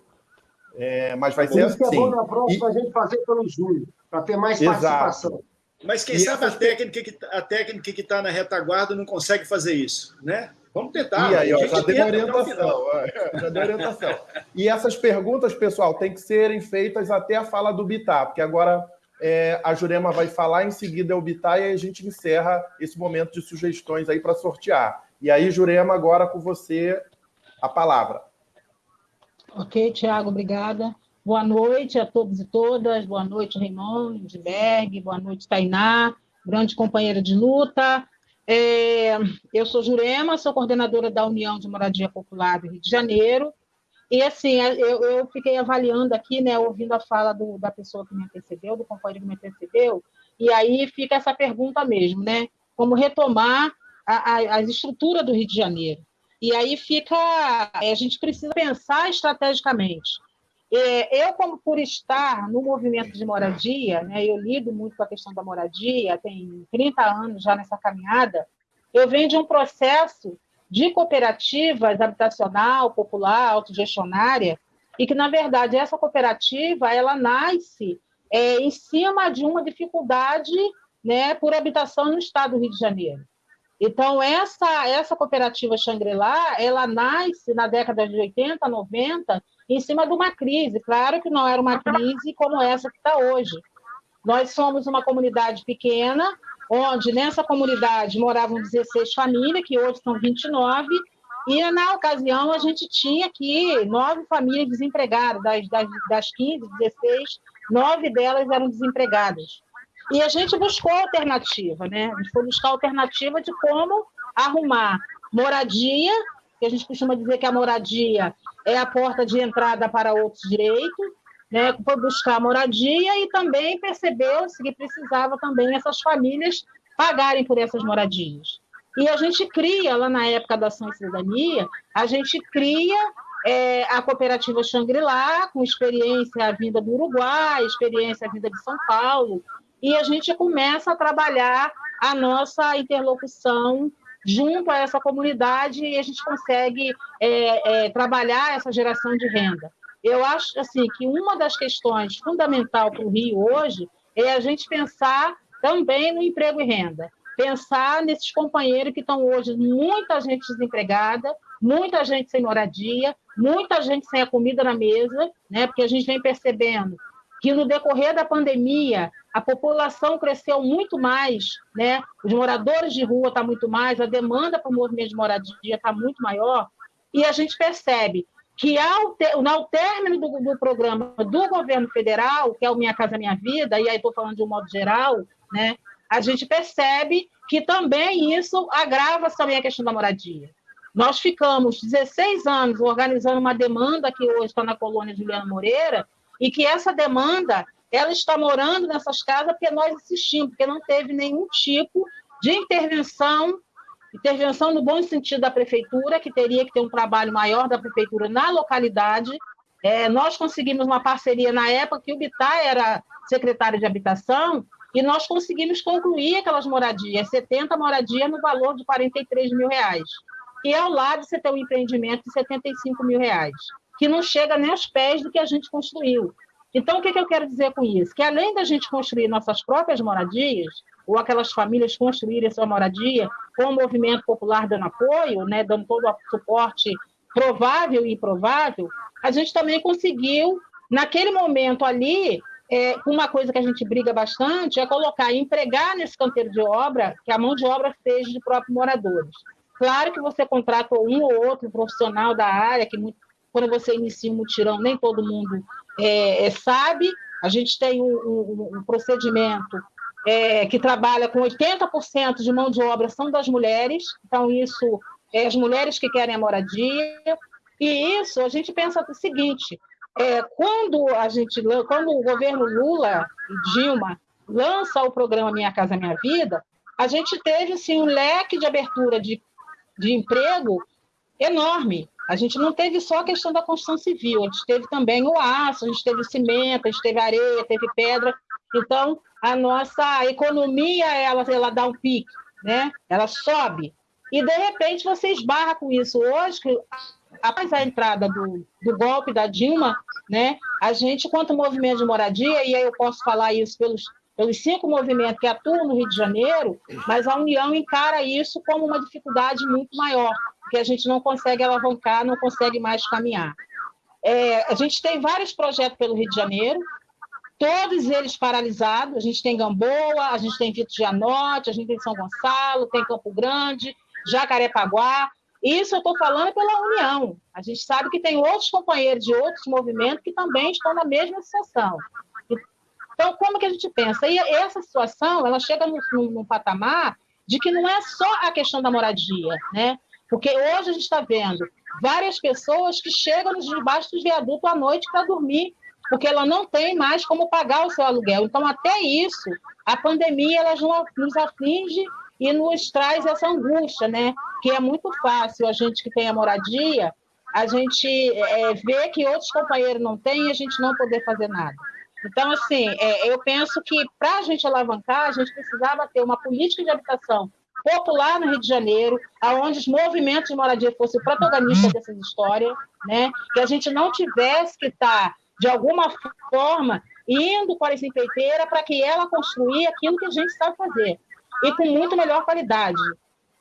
É, mas vai ser assim. é bom na próxima e... a gente fazer pelo Júlio, para ter mais Exato. participação. Mas quem e sabe a técnica, que, a técnica que está na retaguarda não consegue fazer isso, né? Vamos tentar. E aí, ó, já deu orientação. já deu orientação. E essas perguntas, pessoal, têm que serem feitas até a fala do Bitar, porque agora é, a Jurema vai falar, em seguida é o Bitar, e aí a gente encerra esse momento de sugestões aí para sortear. E aí, Jurema, agora com você a palavra. Ok, Tiago, obrigada. Boa noite a todos e todas. Boa noite, Raymond Lindbergh. Boa noite, Tainá, grande companheira de luta. É, eu sou Jurema, sou coordenadora da União de Moradia Popular do Rio de Janeiro. E, assim, eu, eu fiquei avaliando aqui, né, ouvindo a fala do, da pessoa que me antecedeu, do companheiro que me antecedeu, e aí fica essa pergunta mesmo, né? Como retomar a, a, estrutura do Rio de Janeiro. E aí fica, a gente precisa pensar estrategicamente. É, eu, como por estar no movimento de moradia, né, eu lido muito com a questão da moradia, tem 30 anos já nessa caminhada, eu venho de um processo de cooperativas habitacional, popular, autogestionária, e que, na verdade, essa cooperativa ela nasce é, em cima de uma dificuldade né, por habitação no estado do Rio de Janeiro. Então, essa, essa cooperativa Xangri-Lá, ela nasce na década de 80, 90, em cima de uma crise. Claro que não era uma crise como essa que está hoje. Nós somos uma comunidade pequena, onde nessa comunidade moravam 16 famílias, que hoje são 29, e na ocasião a gente tinha aqui nove famílias desempregadas, das, das, das 15, 16, nove delas eram desempregadas. E a gente buscou alternativa, né? A gente foi buscar alternativa de como arrumar moradia, que a gente costuma dizer que a moradia é a porta de entrada para outros direitos, né? Foi buscar moradia e também percebeu-se que precisava também essas famílias pagarem por essas moradias. E a gente cria, lá na época da Ação Cidadania, a gente cria é, a cooperativa Xangri-Lá, com experiência vinda do Uruguai, experiência vinda de São Paulo, e a gente começa a trabalhar a nossa interlocução junto a essa comunidade e a gente consegue é, é, trabalhar essa geração de renda. Eu acho assim que uma das questões fundamental para o Rio hoje é a gente pensar também no emprego e renda, pensar nesses companheiros que estão hoje muita gente desempregada, muita gente sem moradia, muita gente sem a comida na mesa, né? Porque a gente vem percebendo que no decorrer da pandemia a população cresceu muito mais, né? Os moradores de rua está muito mais, a demanda para o movimento de moradia está muito maior, e a gente percebe que ao, ter, ao término do, do, programa do governo federal, que é o Minha Casa Minha Vida, e aí estou falando de um modo geral, né? A gente percebe que também isso agrava também a questão da moradia. Nós ficamos 16 anos organizando uma demanda que hoje está na colônia Juliana Moreira, e que essa demanda ela está morando nessas casas porque nós insistimos, porque não teve nenhum tipo de intervenção, intervenção no bom sentido da prefeitura, que teria que ter um trabalho maior da prefeitura na localidade. É, nós conseguimos uma parceria na época que o Bittar era secretário de habitação, e nós conseguimos concluir aquelas moradias, 70 moradias no valor de 43 mil reais. E ao lado você tem um empreendimento de 75 mil reais que não chega nem aos pés do que a gente construiu. Então, o que, que eu quero dizer com isso? Que além da gente construir nossas próprias moradias, ou aquelas famílias construírem sua moradia, com o movimento popular dando apoio, né, dando todo o suporte provável e improvável, a gente também conseguiu, naquele momento ali, é, uma coisa que a gente briga bastante é colocar, empregar nesse canteiro de obra, que a mão de obra seja de próprios moradores. Claro que você contrata um ou outro profissional da área, que muito, quando você inicia um mutirão, nem todo mundo é, é, sabe. A gente tem um, um, um procedimento é, que trabalha com 80% de mão de obra são das mulheres, então isso é as mulheres que querem a moradia. E isso a gente pensa o seguinte: é, quando a gente, quando o governo Lula e Dilma lança o programa Minha Casa Minha Vida, a gente teve assim um leque de abertura de, de emprego enorme. A gente não teve só a questão da construção civil, a gente teve também o aço, a gente teve cimento, a gente teve areia, teve pedra. Então, a nossa economia, ela, ela dá um pique, né? ela sobe. E, de repente, você esbarra com isso. Hoje, após a entrada do, do golpe da Dilma, né, a gente, quanto movimento de moradia, e aí eu posso falar isso pelos, pelos cinco movimentos que atuam no Rio de Janeiro, mas a União encara isso como uma dificuldade muito maior, que a gente não consegue alavancar, não consegue mais caminhar. É, a gente tem vários projetos pelo Rio de Janeiro, todos eles paralisados. A gente tem Gamboa, a gente tem Vitor Gianotti, a gente tem São Gonçalo, tem Campo Grande, Jacarepaguá. Isso eu estou falando pela União. A gente sabe que tem outros companheiros de outros movimentos que também estão na mesma situação. Então, como que a gente pensa? E essa situação, ela chega num patamar de que não é só a questão da moradia, né? Porque hoje a gente está vendo várias pessoas que chegam debaixo dos viadutos à noite para dormir, porque ela não tem mais como pagar o seu aluguel. Então, até isso, a pandemia ela nos aflige e nos traz essa angústia, né? Que é muito fácil a gente que tem a moradia, a gente é, ver que outros companheiros não têm e a gente não poder fazer nada. Então, assim, é, eu penso que para a gente alavancar, a gente precisava ter uma política de habitação popular no Rio de Janeiro, aonde os movimentos de moradia fossem protagonistas dessas histórias, né? que a gente não tivesse que estar, de alguma forma, indo para essa empreiteira para que ela construir aquilo que a gente sabe fazer, e com muito melhor qualidade.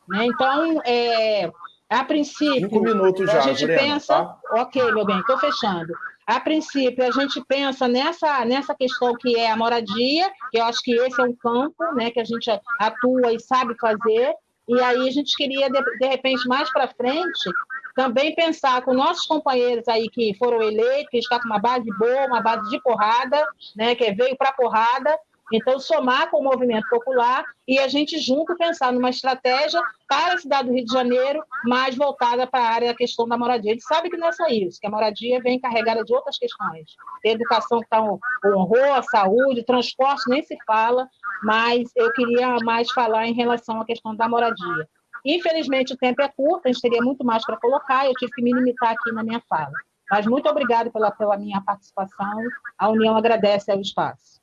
Né? Então, é, a princípio, Cinco minutos já, a gente pensa... Tá? Ok, meu bem, estou fechando. A princípio, a gente pensa nessa, nessa questão que é a moradia, que eu acho que esse é um campo né, que a gente atua e sabe fazer, e aí a gente queria, de, de repente, mais para frente, também pensar com nossos companheiros aí que foram eleitos, que está com uma base boa, uma base de porrada, né, que veio para porrada, então, somar com o movimento popular e a gente junto pensar numa estratégia para a cidade do Rio de Janeiro, mais voltada para a área da questão da moradia. A gente sabe que não é só isso, que a moradia vem carregada de outras questões. Educação que está honrou, a saúde, transporte nem se fala, mas eu queria mais falar em relação à questão da moradia. Infelizmente, o tempo é curto, a gente teria muito mais para colocar, eu tive que me limitar aqui na minha fala. Mas muito obrigado pela, pela minha participação. A União agradece ao espaço.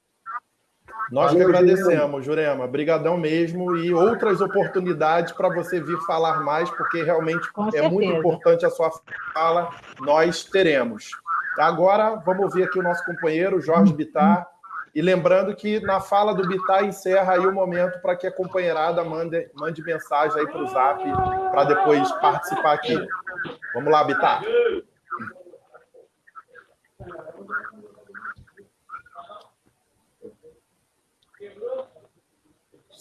Nós que agradecemos, Jurema. Obrigadão mesmo. E outras oportunidades para você vir falar mais, porque realmente Com é certeza. muito importante a sua fala. Nós teremos. Agora, vamos ouvir aqui o nosso companheiro, Jorge Bittar. E lembrando que na fala do Bittar encerra aí o momento para que a companheirada mande, mande mensagem aí para o Zap, para depois participar aqui. Vamos lá, Bittar.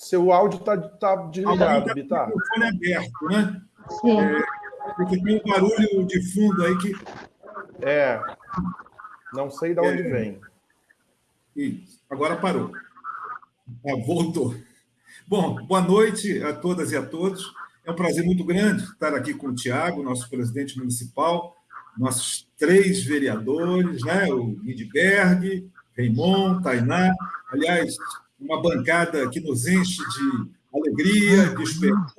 Seu áudio está tá desligado, Bitar. O telefone aberto, né? Sim. É, porque tem um barulho de fundo aí que. É. Não sei de onde é, vem. Isso. Agora parou. Ah, voltou. Bom, boa noite a todas e a todos. É um prazer muito grande estar aqui com o Tiago, nosso presidente municipal, nossos três vereadores, né? o Lindbergh, Raimon, Tainá. Aliás, uma bancada que nos enche de alegria, de esperança,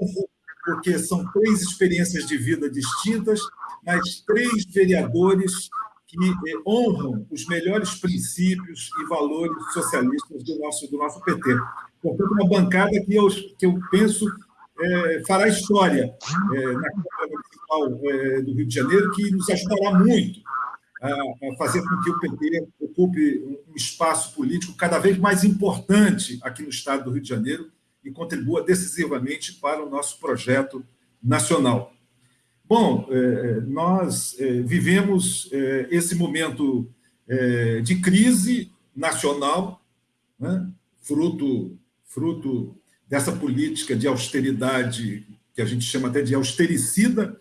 porque são três experiências de vida distintas, mas três vereadores que eh, honram os melhores princípios e valores socialistas do nosso, do nosso PT. Portanto, uma bancada que eu, que eu penso é, fará história é, na Câmara Municipal é, do Rio de Janeiro, que nos ajudará muito a, fazer com que o PT ocupe um espaço político cada vez mais importante aqui no estado do Rio de Janeiro e contribua decisivamente para o nosso projeto nacional. Bom, é, nós é, vivemos é, esse momento de crise nacional, né, fruto, fruto dessa política de austeridade, que a gente chama até de austericida,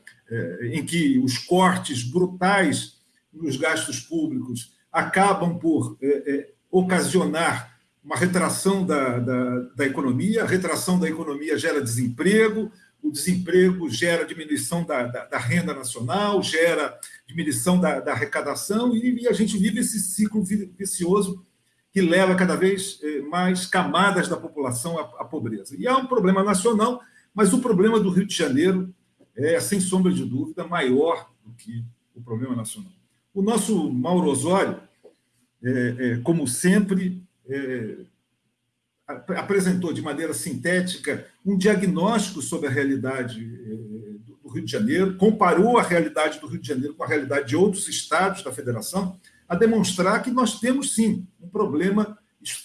em que os cortes brutais nos gastos públicos acabam por é, é, ocasionar uma retração da, da, da, economia, a retração da economia gera desemprego, o desemprego gera diminuição da, da, da renda nacional, gera diminuição da, arrecadação, e, e, a gente vive esse ciclo vicioso que leva cada vez é, mais camadas da população à, à pobreza. E há um problema nacional, mas o problema do Rio de Janeiro é, sem sombra de dúvida, maior do que o problema nacional. O nosso Mauro Osório, é, é, como sempre, é, apresentou de maneira sintética um diagnóstico sobre a realidade é, do Rio de Janeiro, comparou a realidade do Rio de Janeiro com a realidade de outros estados da federação, a demonstrar que nós temos, sim, um problema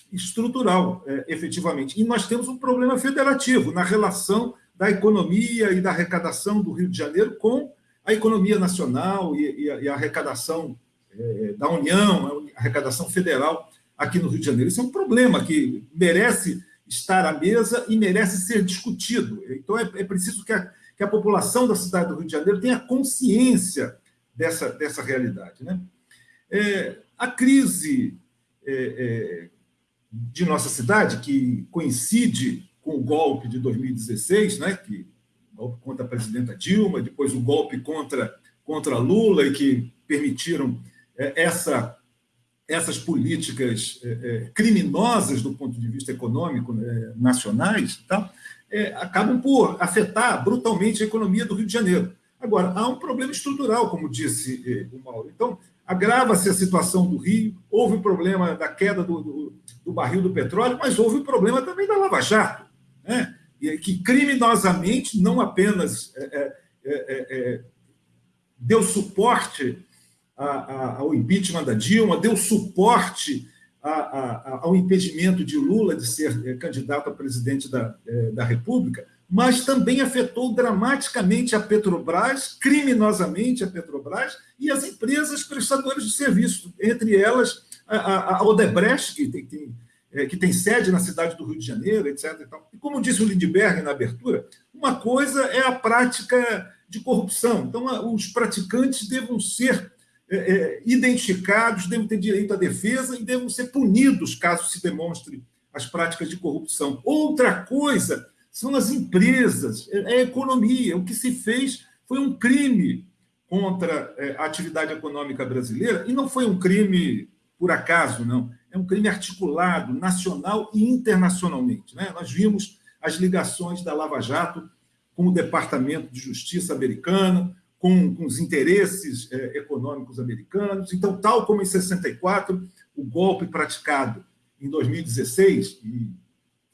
estrutural, é, efetivamente. E nós temos um problema federativo na relação da economia e da arrecadação do Rio de Janeiro com a economia nacional e, e, a, e a, arrecadação é, da União, a arrecadação federal aqui no Rio de Janeiro. Isso é um problema que merece estar à mesa e merece ser discutido. Então, é, é preciso que a, que a população da cidade do Rio de Janeiro tenha consciência dessa, dessa realidade. Né? É, a crise é, é, de nossa cidade, que coincide com o golpe de 2016, né, que golpe contra a presidenta Dilma, depois o golpe contra, contra Lula, e que permitiram é, essa, essas políticas é, é, criminosas do ponto de vista econômico né, nacionais, tá? É, acabam por afetar brutalmente a economia do Rio de Janeiro. Agora, há um problema estrutural, como disse o Mauro. Então, agrava-se a situação do Rio, houve o problema da queda do, do, do, barril do petróleo, mas houve o problema também da Lava Jato. Né? Que criminosamente não apenas é, é, é, é deu suporte a, a, ao impeachment da Dilma, deu suporte a, ao impedimento de Lula de ser é, candidato a presidente da, é, da República, mas também afetou dramaticamente a Petrobras, criminosamente a Petrobras e as empresas prestadoras de serviço, entre elas a, Odebrecht, que tem, tem é, que tem sede na cidade do Rio de Janeiro, etc. E, como disse o Lindbergh na abertura, uma coisa é a prática de corrupção. Então, os praticantes devem ser é, é, identificados, devem ter direito à defesa e devem ser punidos caso se demonstre as práticas de corrupção. Outra coisa são as empresas, é, é a economia. O que se fez foi um crime contra é, a atividade econômica brasileira, e não foi um crime por acaso, não é um crime articulado nacional e internacionalmente. Né? Nós vimos as ligações da Lava Jato com o Departamento de Justiça americano, com, com os interesses é, econômicos americanos. Então, tal como em 64, o golpe praticado em 2016, e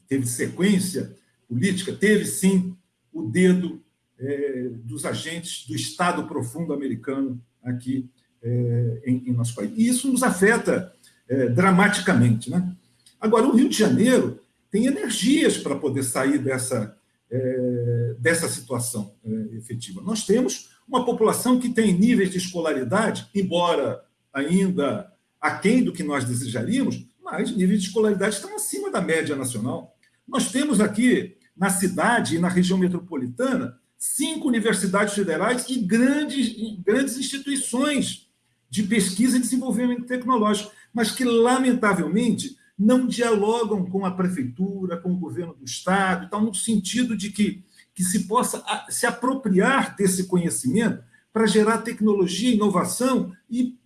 teve sequência política, teve sim o dedo é, dos agentes do Estado profundo americano aqui é, em, em, nosso país. E isso nos afeta é, dramaticamente. Né? Agora, o Rio de Janeiro tem energias para poder sair dessa, é, dessa situação é, efetiva. Nós temos uma população que tem níveis de escolaridade, embora ainda aquém do que nós desejaríamos, mas níveis de escolaridade estão acima da média nacional. Nós temos aqui, na cidade e na região metropolitana, cinco universidades federais e grandes, grandes instituições de pesquisa e desenvolvimento tecnológico, mas que, lamentavelmente, não dialogam com a prefeitura, com o governo do Estado, então, no sentido de que, que se possa se apropriar desse conhecimento para gerar tecnologia, inovação e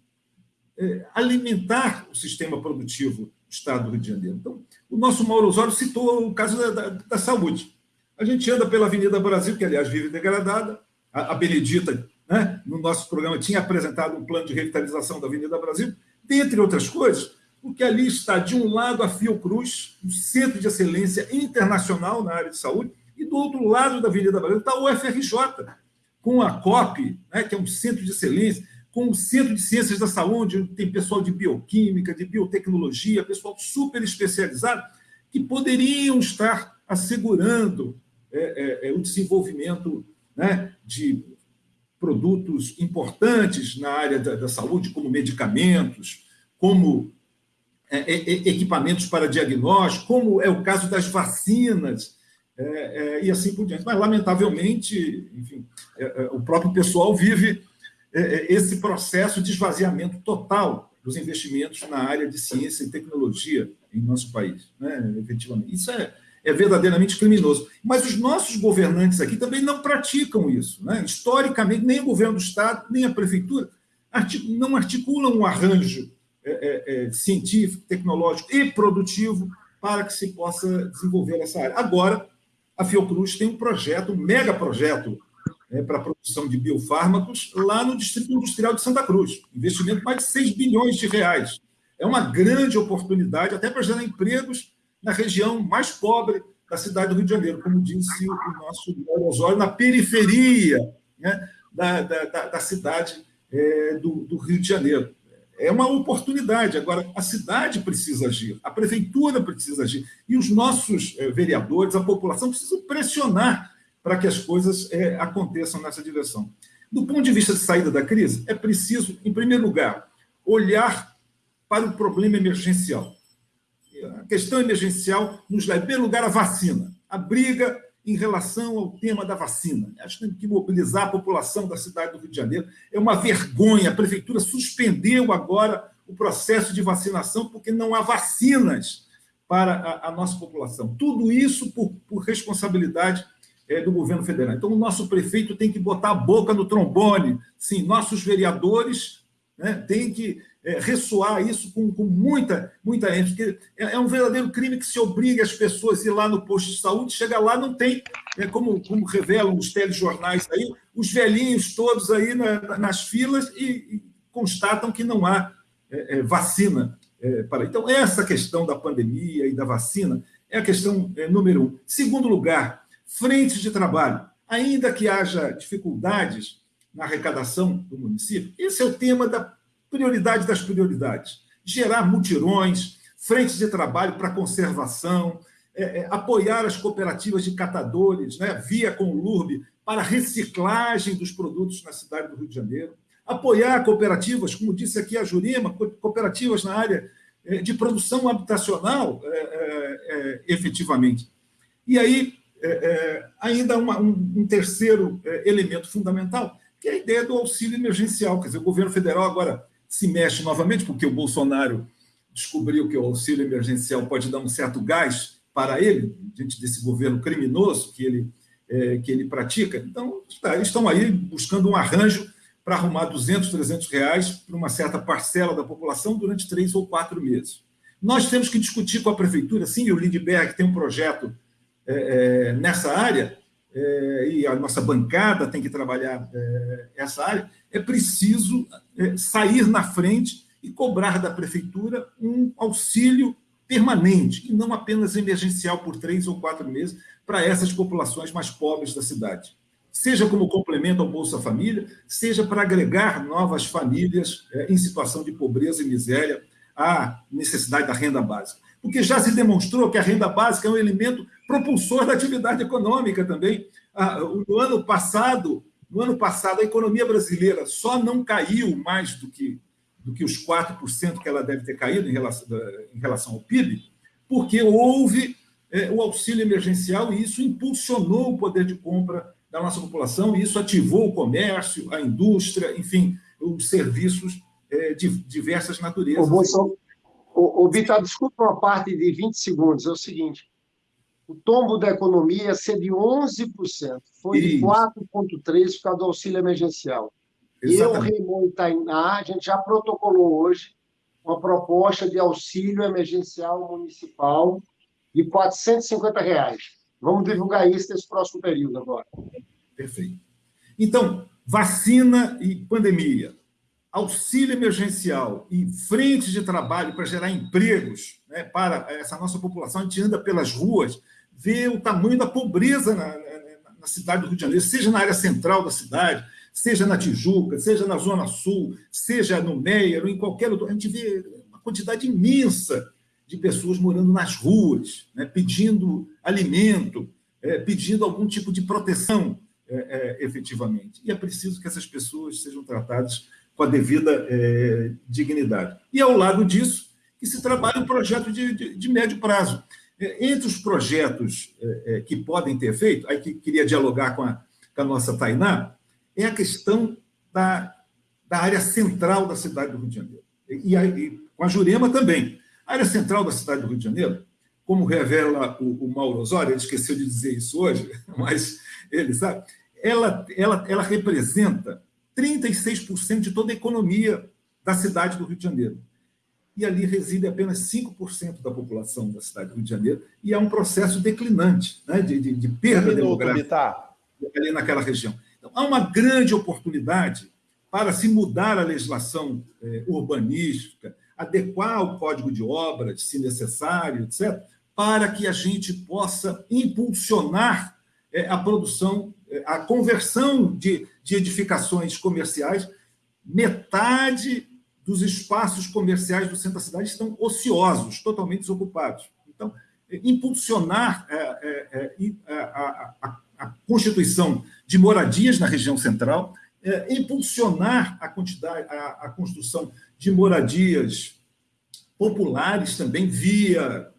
é, alimentar o sistema produtivo do Estado do Rio de Janeiro. Então, o nosso Mauro Osório citou o caso da, da, da saúde. A gente anda pela Avenida Brasil, que, aliás, vive degradada. A, a Benedita, né, no nosso programa, tinha apresentado um plano de revitalização da Avenida Brasil, dentre outras coisas, porque ali está, de um lado, a Fiocruz, um centro de excelência internacional na área de saúde, e do outro lado da Avenida Brasil está o UFRJ, com a COP, né, que é um centro de excelência, com o Centro de Ciências da Saúde, onde tem pessoal de bioquímica, de biotecnologia, pessoal super especializado, que poderiam estar assegurando é, é, é, o desenvolvimento né, de produtos importantes na área da, da saúde, como medicamentos, como é, é, é, equipamentos para diagnóstico, como é o caso das vacinas, e assim por diante. Mas, lamentavelmente, enfim, o próprio pessoal vive esse processo de esvaziamento total dos investimentos na área de ciência e tecnologia em nosso país, né, efetivamente. Isso é, é verdadeiramente criminoso. Mas os nossos governantes aqui também não praticam isso. Né? Historicamente, nem o governo do Estado, nem a prefeitura não articulam um arranjo é, é, é, científico, tecnológico e produtivo para que se possa desenvolver essa área. Agora, a Fiocruz tem um projeto, um mega projeto é, para a produção de biofármacos lá no Distrito Industrial de Santa Cruz. Investimento de mais de 6 bilhões de reais. É uma grande oportunidade até para gerar empregos na região mais pobre da cidade do Rio de Janeiro, como disse o nosso Osório, na periferia né, da, da, da, cidade é, do, do Rio de Janeiro. É uma oportunidade. Agora, a cidade precisa agir, a prefeitura precisa agir, e os nossos é, vereadores, a população, precisam pressionar para que as coisas é, aconteçam nessa direção. Do ponto de vista de saída da crise, é preciso, em primeiro lugar, olhar para o problema emergencial a questão emergencial nos leva, em primeiro lugar, à vacina. A briga em relação ao tema da vacina. Acho que tem que mobilizar a população da cidade do Rio de Janeiro. É uma vergonha. A prefeitura suspendeu agora o processo de vacinação porque não há vacinas para a, a nossa população. Tudo isso por, por responsabilidade é, do governo federal. Então, o nosso prefeito tem que botar a boca no trombone. Sim, nossos vereadores né, têm que é, ressoar isso com, com muita, muita ênfase, porque é, é, um verdadeiro crime que se obriga as pessoas a ir lá no posto de saúde, chega lá, não tem, é, como, como revelam os telejornais aí, os velhinhos todos aí na, nas filas e, e, constatam que não há é, é vacina é, para. Então, essa questão da pandemia e da vacina é a questão número um. Segundo lugar, frentes de trabalho. Ainda que haja dificuldades na arrecadação do município, esse é o tema da prioridade das prioridades. Gerar mutirões, frentes de trabalho para conservação, é, é, apoiar as cooperativas de catadores, né, via com o LURB, para reciclagem dos produtos na cidade do Rio de Janeiro, apoiar cooperativas, como disse aqui a Jurema, cooperativas na área é, de produção habitacional, é, é, é efetivamente. E aí, ainda uma, um, um, terceiro elemento fundamental, que é a ideia do auxílio emergencial. Quer dizer, o governo federal agora se mexe novamente, porque o Bolsonaro descobriu que o auxílio emergencial pode dar um certo gás para ele, diante desse governo criminoso que ele, é, que ele pratica. Então, tá, estão aí buscando um arranjo para arrumar 200, 300 reais para uma certa parcela da população durante três ou quatro meses. Nós temos que discutir com a prefeitura, sim, o Lindbergh tem um projeto é, é, nessa área, é, e a nossa bancada tem que trabalhar é, essa área, é preciso é, sair na frente e cobrar da prefeitura um auxílio permanente, e não apenas emergencial por três ou quatro meses, para essas populações mais pobres da cidade. Seja como complemento ao Bolsa Família, seja para agregar novas famílias é, em situação de pobreza e miséria à necessidade da renda básica. Porque já se demonstrou que a renda básica é um elemento propulsor da atividade econômica também. Ah, no ano passado, no ano passado, a economia brasileira só não caiu mais do que do que os 4% que ela deve ter caído em relação, em relação ao PIB, porque houve é, o auxílio emergencial e isso impulsionou o poder de compra da nossa população e isso ativou o comércio, a indústria, enfim, os serviços é, de diversas naturezas. O, o, o Vitor, desculpa uma parte de 20 segundos, é o seguinte, o tombo da economia ia ser de 11%, foi de 4,3% por causa do auxílio emergencial. Exatamente. Eu, Raymond Tainá, a gente já protocolou hoje uma proposta de auxílio emergencial municipal de 450 reais. Vamos divulgar isso nesse próximo período agora. Perfeito. Então, vacina e pandemia, auxílio emergencial e frente de trabalho para gerar empregos né, para essa nossa população. A gente anda pelas ruas, vê o tamanho da pobreza na, na, na cidade do Rio de Janeiro, seja na área central da cidade, seja na Tijuca, seja na Zona Sul, seja no Meier, ou em qualquer outro. A gente vê uma quantidade imensa de pessoas morando nas ruas, né, pedindo alimento, é, pedindo algum tipo de proteção é, é, efetivamente. E é preciso que essas pessoas sejam tratadas com a devida é, dignidade. E, ao lado disso, que se trabalhe um projeto de, de, de médio prazo. É, entre os projetos é, que podem ter feito, aí que queria dialogar com a, com a nossa Tainá, é a questão da, da área central da cidade do Rio de Janeiro. E, e, com a Jurema também. A área central da cidade do Rio de Janeiro, como revela o, o Mauro Osório, ele esqueceu de dizer isso hoje, mas ele sabe, ela, ela, ela representa 36% de toda a economia da cidade do Rio de Janeiro. E ali reside apenas 5% da população da cidade do Rio de Janeiro, e é um processo declinante, né, de, de, de perda demográfica ali naquela região. Então, há uma grande oportunidade para se mudar a legislação eh, urbanística, adequar o código de obras, se necessário, etc., para que a gente possa impulsionar eh, a produção, eh, a conversão de, de edificações comerciais. Metade dos espaços comerciais do centro da cidade estão ociosos, totalmente desocupados. Então, impulsionar a, a, a constituição de moradias na região central, é, impulsionar a, quantidade, a construção de moradias populares também via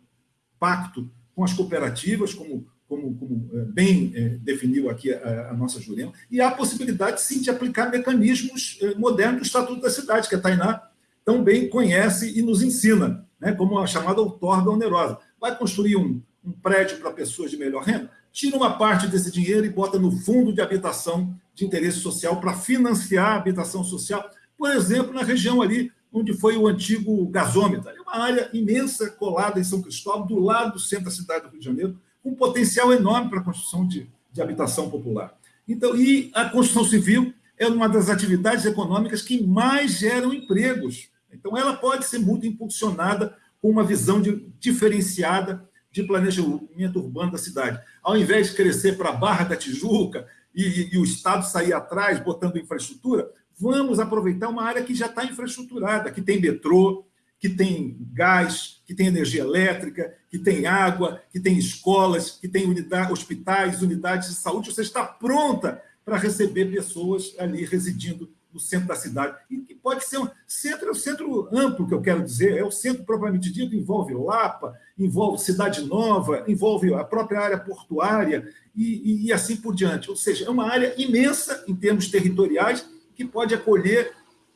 pacto com as cooperativas, como, como, como é, bem é, definiu aqui a, a, nossa Jurema, e há a possibilidade, sim, de aplicar mecanismos é, modernos do Estatuto da Cidade, que a Tainá tão bem conhece e nos ensina, né, como a chamada outorga onerosa. Vai construir um, um prédio para pessoas de melhor renda? tira uma parte desse dinheiro e bota no fundo de habitação de interesse social para financiar a habitação social, por exemplo, na região ali onde foi o antigo gasômetro. É uma área imensa colada em São Cristóvão, do lado do centro da cidade do Rio de Janeiro, um potencial enorme para a construção de, de habitação popular. Então, e a construção civil é uma das atividades econômicas que mais geram empregos. Então, ela pode ser muito impulsionada com uma visão de, diferenciada de planejamento urbano da cidade. Ao invés de crescer para a Barra da Tijuca e, e, o Estado sair atrás, botando infraestrutura, vamos aproveitar uma área que já está infraestruturada, que tem metrô, que tem gás, que tem energia elétrica, que tem água, que tem escolas, que tem unidade, hospitais, unidades de saúde. Você está pronta para receber pessoas ali residindo no centro da cidade. E que pode ser um centro, é o centro amplo que eu quero dizer, é o centro propriamente dito, envolve Lapa, envolve Cidade Nova, envolve a própria área portuária e, e, assim por diante. Ou seja, é uma área imensa em termos territoriais que pode acolher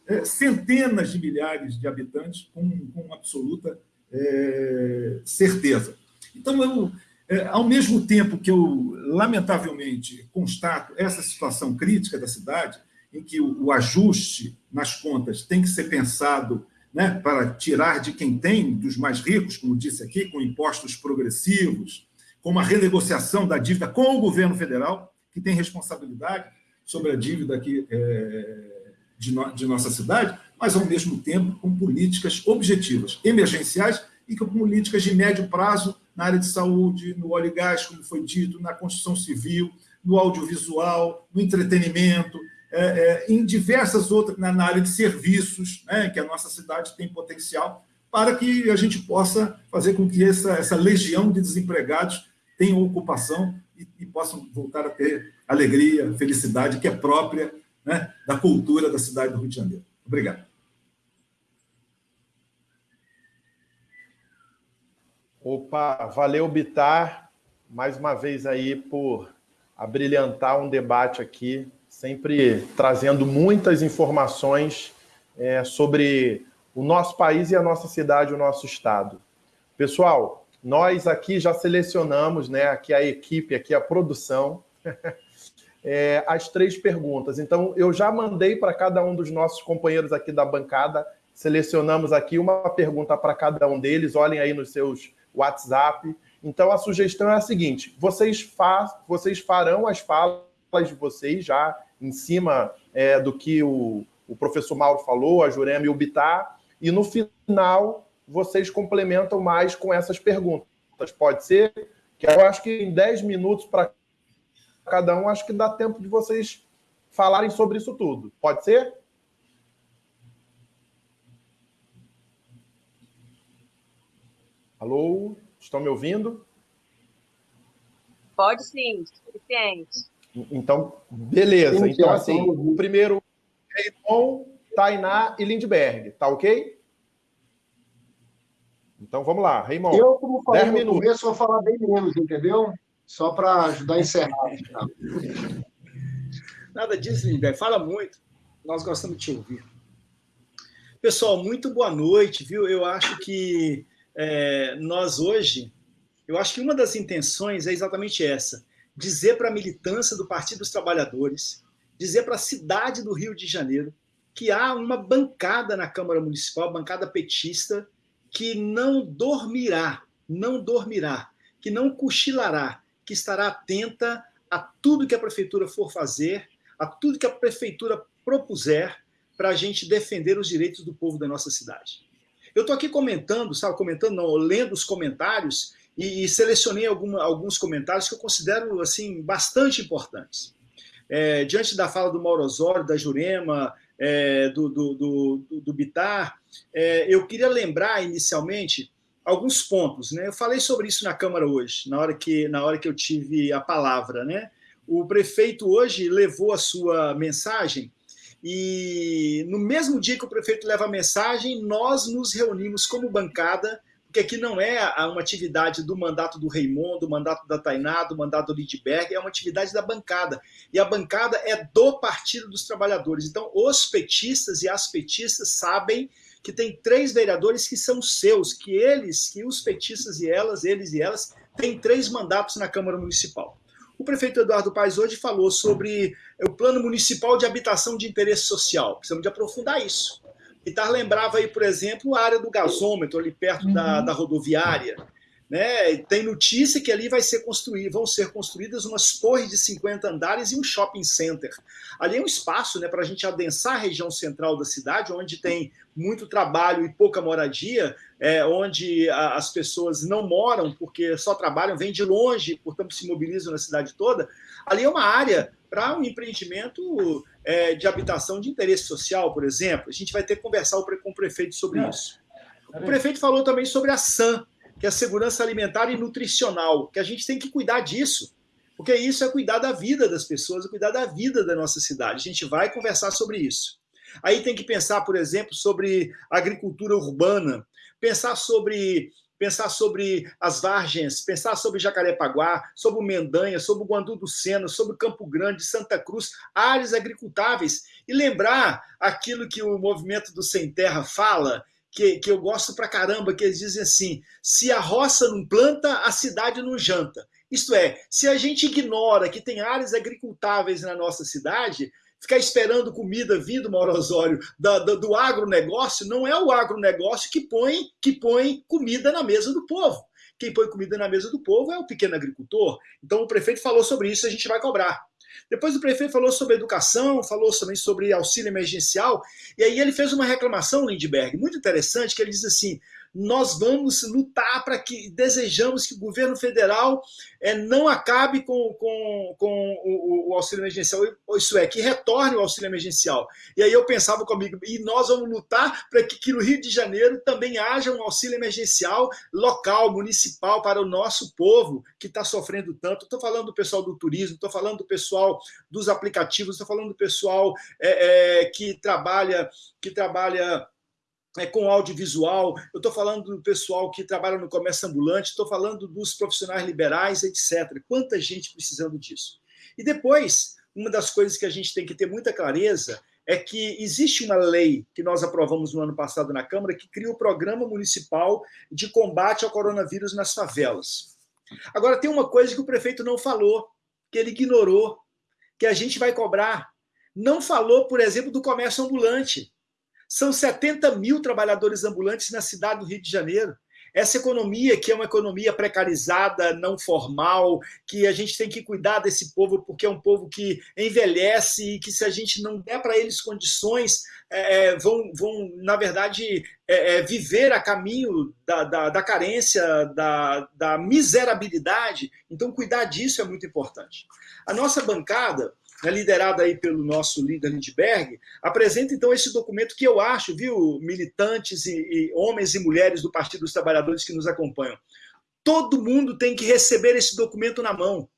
é, centenas de milhares de habitantes com, com absoluta é, certeza. Então, eu, é, ao mesmo tempo que eu, lamentavelmente, constato essa situação crítica da cidade, em que o, o ajuste nas contas tem que ser pensado né, para tirar de quem tem, dos mais ricos, como disse aqui, com impostos progressivos, como a renegociação da dívida com o governo federal, que tem responsabilidade sobre a dívida aqui, é, de, no, de nossa cidade, mas, ao mesmo tempo, com políticas objetivas, emergenciais e com políticas de médio prazo na área de saúde, no óleo e gás, como foi dito, na construção civil, no audiovisual, no entretenimento, é, é, em diversas outras, na, na área de serviços, né, que a nossa cidade tem potencial, para que a gente possa fazer com que essa, essa legião de desempregados tenha ocupação e, e possam voltar a ter alegria, felicidade, que é própria né, da cultura da cidade do Rio de Janeiro. Obrigado. Opa, valeu, Bitar, mais uma vez aí por abrilhantar um debate aqui, sempre trazendo muitas informações é, sobre o nosso país e a nossa cidade, o nosso estado. Pessoal, nós aqui já selecionamos, né, aqui a equipe, aqui a produção, é, as três perguntas. Então, eu já mandei para cada um dos nossos companheiros aqui da bancada, selecionamos aqui uma pergunta para cada um deles, olhem aí nos seus WhatsApp, então, a sugestão é a seguinte: vocês, fa vocês farão as falas de vocês já em cima é, do que o, o professor Mauro falou, a Jurema e o Bitar, e no final vocês complementam mais com essas perguntas. Pode ser? Que eu acho que em 10 minutos para cada um, acho que dá tempo de vocês falarem sobre isso tudo. Pode ser? Alô? Estão me ouvindo? Pode sim, suficiente. Então, beleza. Sim, então, assim, o primeiro, Raymond, Tainá e Lindbergh, tá ok? Então, vamos lá, Raymond. Eu, como falei no minutos. começo, vou falar bem menos, entendeu? Só para ajudar a encerrar. Nada disso, Lindbergh. Fala muito. Nós gostamos de te ouvir. Pessoal, muito boa noite, viu? Eu acho que é, nós hoje, eu acho que uma das intenções é exatamente essa: dizer para a militância do Partido dos Trabalhadores, dizer para a cidade do Rio de Janeiro que há uma bancada na Câmara Municipal, bancada petista, que não dormirá, não dormirá, que não cochilará, que estará atenta a tudo que a prefeitura for fazer, a tudo que a prefeitura propuser para a gente defender os direitos do povo da nossa cidade. Eu estou aqui comentando, sabe, comentando, não, lendo os comentários e, e selecionei alguns comentários que eu considero assim bastante importantes. É, diante da fala do Mauro Osório, da Jurema, é, do, do, do, do, Bitar, é, eu queria lembrar inicialmente alguns pontos. Né? Eu falei sobre isso na Câmara hoje, na hora que, na hora que eu tive a palavra. Né? O prefeito hoje levou a sua mensagem e no mesmo dia que o prefeito leva a mensagem, nós nos reunimos como bancada, porque aqui não é uma atividade do mandato do Raimundo, do mandato da Tainá, do mandato do Lidberg, é uma atividade da bancada. E a bancada é do Partido dos Trabalhadores. Então, os petistas e as petistas sabem que tem três vereadores que são seus, que eles, que os petistas e elas, eles e elas, têm três mandatos na Câmara Municipal. O prefeito Eduardo Paes hoje falou sobre o plano municipal de habitação de interesse social. Precisamos de aprofundar isso. Pitar lembrava aí, por exemplo, a área do gasômetro, ali perto uhum. da, da rodoviária. Né? Tem notícia que ali vai ser construído, vão ser construídas umas torres de 50 andares e um shopping center. Ali é um espaço né, para a gente adensar a região central da cidade, onde tem muito trabalho e pouca moradia, é, onde a, as pessoas não moram porque só trabalham, vêm de longe, portanto se mobilizam na cidade toda. Ali é uma área para um empreendimento é, de habitação de interesse social, por exemplo. A gente vai ter que conversar com o prefeito sobre isso. O prefeito falou também sobre a SAM, que é a segurança alimentar e nutricional, que a gente tem que cuidar disso, porque isso é cuidar da vida das pessoas, é cuidar da vida da nossa cidade. A gente vai conversar sobre isso. Aí tem que pensar, por exemplo, sobre agricultura urbana, pensar sobre pensar sobre as Vargens, pensar sobre Jacarepaguá, sobre o Mendanha, sobre o Guandu do Sena, sobre Campo Grande, Santa Cruz, áreas agricultáveis, e lembrar aquilo que o movimento do Sem Terra fala, que, que eu gosto pra caramba, que eles dizem assim: se a roça não planta, a cidade não janta. Isto é, se a gente ignora que tem áreas agricultáveis na nossa cidade, ficar esperando comida vindo, Mauro Osório, da, da, do agronegócio, não é o agronegócio que põe, que põe comida na mesa do povo. quem põe comida na mesa do povo é o pequeno agricultor. Então o prefeito falou sobre isso, a gente vai cobrar. Depois o prefeito falou sobre educação, falou também sobre auxílio emergencial, e aí ele fez uma reclamação, Lindbergh, muito interessante, que ele diz assim, nós vamos lutar para que desejamos que o governo federal é, não acabe com, com, com o, o, auxílio emergencial, isso é, que retorne o auxílio emergencial. E aí eu pensava comigo, e nós vamos lutar para que, que no Rio de Janeiro também haja um auxílio emergencial local, municipal, para o nosso povo que está sofrendo tanto. Estou falando do pessoal do turismo, estou falando do pessoal dos aplicativos, estou falando do pessoal é, é, que trabalha, que trabalha é, com audiovisual, eu estou falando do pessoal que trabalha no comércio ambulante, estou falando dos profissionais liberais, etc. Quanta gente precisando disso. E depois, uma das coisas que a gente tem que ter muita clareza é que existe uma lei que nós aprovamos no ano passado na Câmara que cria o Programa Municipal de Combate ao Coronavírus nas Favelas. Agora, tem uma coisa que o prefeito não falou, que ele ignorou, que a gente vai cobrar. Não falou, por exemplo, do comércio ambulante. São 70 mil trabalhadores ambulantes na cidade do Rio de Janeiro. Essa economia, que é uma economia precarizada, não formal, que a gente tem que cuidar desse povo, porque é um povo que envelhece e que, se a gente não der para eles condições, é, é, vão, vão, na verdade, é, é, viver a caminho da, da, da carência, da, da miserabilidade. Então, cuidar disso é muito importante. A nossa bancada né, liderada aí pelo nosso líder Lindbergh, apresenta então esse documento que eu acho, viu, militantes e, e homens e mulheres do Partido dos Trabalhadores que nos acompanham, todo mundo tem que receber esse documento na mão.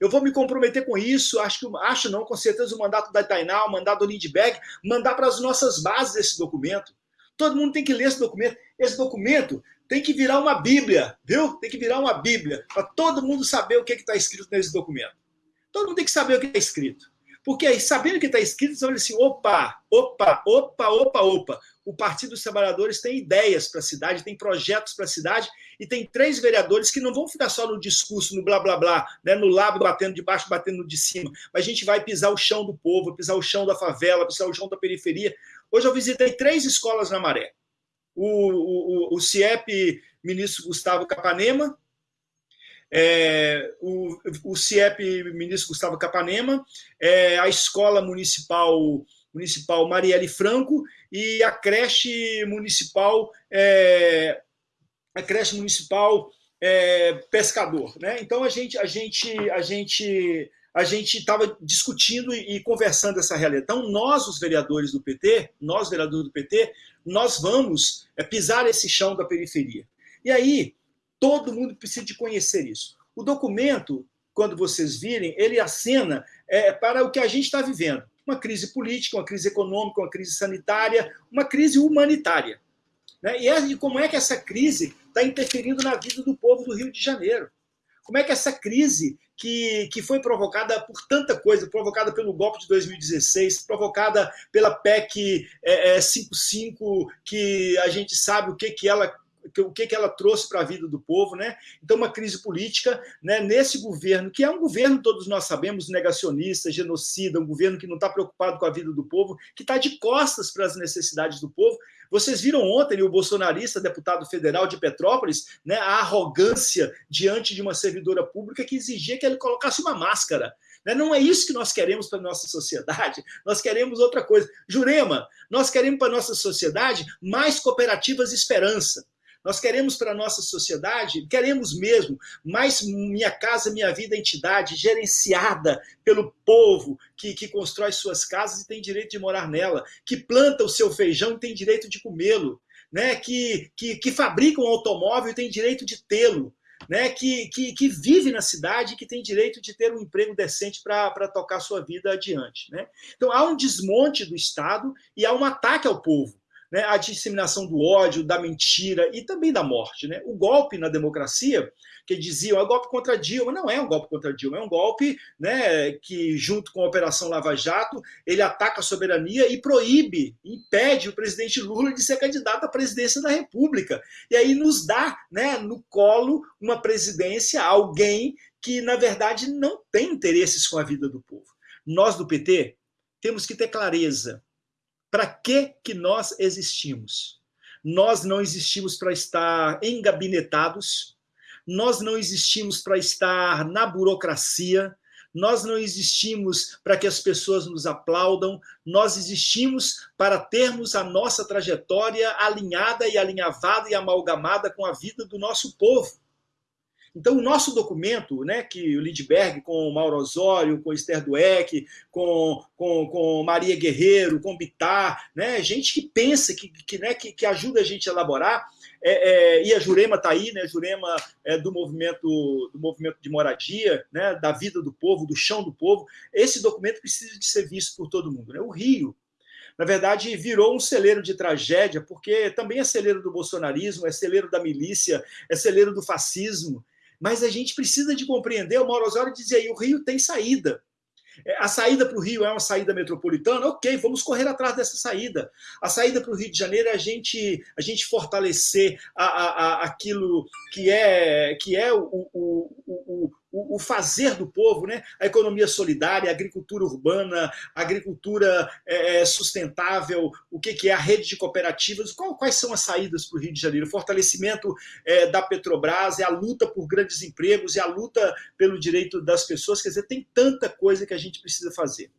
Eu vou me comprometer com isso, acho que acho não, com certeza o mandato da Tainá, o mandato do Lindbergh, mandar para as nossas bases esse documento. Todo mundo tem que ler esse documento. Esse documento tem que virar uma Bíblia, viu? Tem que virar uma Bíblia, para todo mundo saber o que está escrito nesse documento. Todo mundo tem que saber o que está escrito. Porque aí, sabendo o que está escrito, você olha assim: opa, opa, opa, opa, opa. O Partido dos Trabalhadores tem ideias para a cidade, tem projetos para a cidade, e tem três vereadores que não vão ficar só no discurso, no blá blá blá, né, no lábio batendo de baixo, batendo de cima, mas a gente vai pisar o chão do povo, pisar o chão da favela, pisar o chão da periferia. Hoje eu visitei três escolas na Maré. O, o, o CIEP ministro Gustavo Capanema, é, o, o CIEP Ministro Gustavo Capanema, é, a Escola Municipal Municipal Marielle Franco e a creche municipal é, a creche municipal é, Pescador, né? Então a gente a gente a gente a gente estava discutindo e conversando essa realidade. Então nós os vereadores do PT, nós vereadores do PT, nós vamos é, pisar esse chão da periferia. E aí Todo mundo precisa de conhecer isso. O documento, quando vocês virem, ele acena é, para o que a gente está vivendo. Uma crise política, uma crise econômica, uma crise sanitária, uma crise humanitária. Né? E, é, e como é que essa crise está interferindo na vida do povo do Rio de Janeiro? Como é que essa crise que, que foi provocada por tanta coisa, provocada pelo golpe de 2016, provocada pela PEC é, é, 55, que a gente sabe o que, que ela o que, que ela trouxe para a vida do povo, né? Então, uma crise política né, nesse governo, que é um governo, todos nós sabemos, negacionista, genocida, um governo que não está preocupado com a vida do povo, que está de costas para as necessidades do povo. Vocês viram ontem o bolsonarista, deputado federal de Petrópolis, né, a arrogância diante de uma servidora pública que exigia que ele colocasse uma máscara. Né? Não é isso que nós queremos para a nossa sociedade, nós queremos outra coisa. Jurema, nós queremos para a nossa sociedade mais cooperativas esperança. Nós queremos para a nossa sociedade, queremos mesmo, mais Minha Casa Minha Vida entidade gerenciada pelo povo que, que constrói suas casas e tem direito de morar nela, que planta o seu feijão e tem direito de comê-lo, né? que, que, que fabrica um automóvel e tem direito de tê-lo. Né, que, que, que, vive na cidade e que tem direito de ter um emprego decente para tocar sua vida adiante. Né? Então, há um desmonte do Estado e há um ataque ao povo né, a disseminação do ódio, da mentira e também da morte. Né? O golpe na democracia, que diziam é um golpe contra Dilma, não é um golpe contra Dilma, é um golpe né, que, junto com a Operação Lava Jato, ele ataca a soberania e proíbe, impede o presidente Lula de ser candidato à presidência da República. E aí nos dá né, no colo uma presidência, alguém que, na verdade, não tem interesses com a vida do povo. Nós do PT temos que ter clareza para que, que nós existimos? Nós não existimos para estar engabinetados, nós não existimos para estar na burocracia, nós não existimos para que as pessoas nos aplaudam, nós existimos para termos a nossa trajetória alinhada e alinhavada e amalgamada com a vida do nosso povo. Então, o nosso documento, né, que o Lindbergh, com o Mauro Osório, com Esther Dueck, com, com, com Maria Guerreiro, com Bitar, né, gente que pensa, que, que, né, que, que ajuda a gente a elaborar, é, é, e a Jurema está aí, né? Jurema é do movimento do movimento de moradia, né? Da vida do povo, do chão do povo. Esse documento precisa de ser visto por todo mundo. Né? O Rio, na verdade, virou um celeiro de tragédia, porque também é celeiro do bolsonarismo, é celeiro da milícia, é celeiro do fascismo. Mas a gente precisa de compreender, o Mauro Osório dizia aí, o Rio tem saída. É, a saída para o Rio é uma saída metropolitana? Ok, vamos correr atrás dessa saída. A saída para o Rio de Janeiro é a gente, a gente fortalecer a, a, a aquilo que é, que é o, o, o, o, o, fazer do povo, né? a economia solidária, a agricultura urbana, a agricultura é, é sustentável, o que, que é a rede de cooperativas, qual, quais são as saídas para o Rio de Janeiro? O fortalecimento é, da Petrobras, é a luta por grandes empregos, é a luta pelo direito das pessoas, quer dizer, tem tanta coisa que a gente precisa fazer.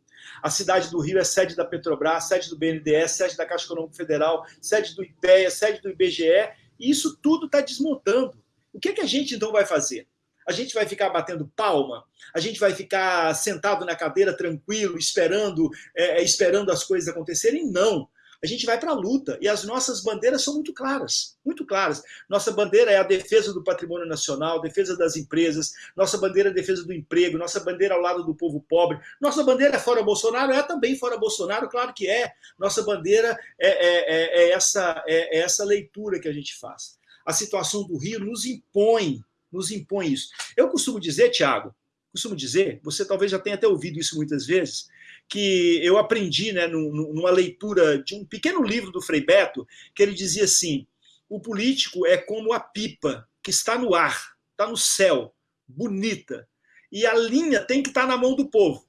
A cidade do Rio é sede da Petrobras, sede do BNDES, sede da Caixa Econômica Federal, sede do IPEA, sede do IBGE, e isso tudo está desmontando. O que, que a gente então vai fazer? A gente vai ficar batendo palma? A gente vai ficar sentado na cadeira tranquilo, esperando, é, é esperando as coisas acontecerem? Não. A gente vai para a luta e as nossas bandeiras são muito claras, muito claras. Nossa bandeira é a defesa do patrimônio nacional, defesa das empresas, nossa bandeira é a defesa do emprego, nossa bandeira ao lado do povo pobre. Nossa bandeira é fora Bolsonaro? É também fora Bolsonaro, claro que é. Nossa bandeira é, é, é, é essa, é, é essa leitura que a gente faz. A situação do Rio nos impõe nos impõe isso. Eu costumo dizer, Tiago, costumo dizer, você talvez já tenha até ouvido isso muitas vezes, que eu aprendi né, numa leitura de um pequeno livro do Frei Beto, que ele dizia assim: o político é como a pipa que está no ar, está no céu, bonita, e a linha tem que estar na mão do povo.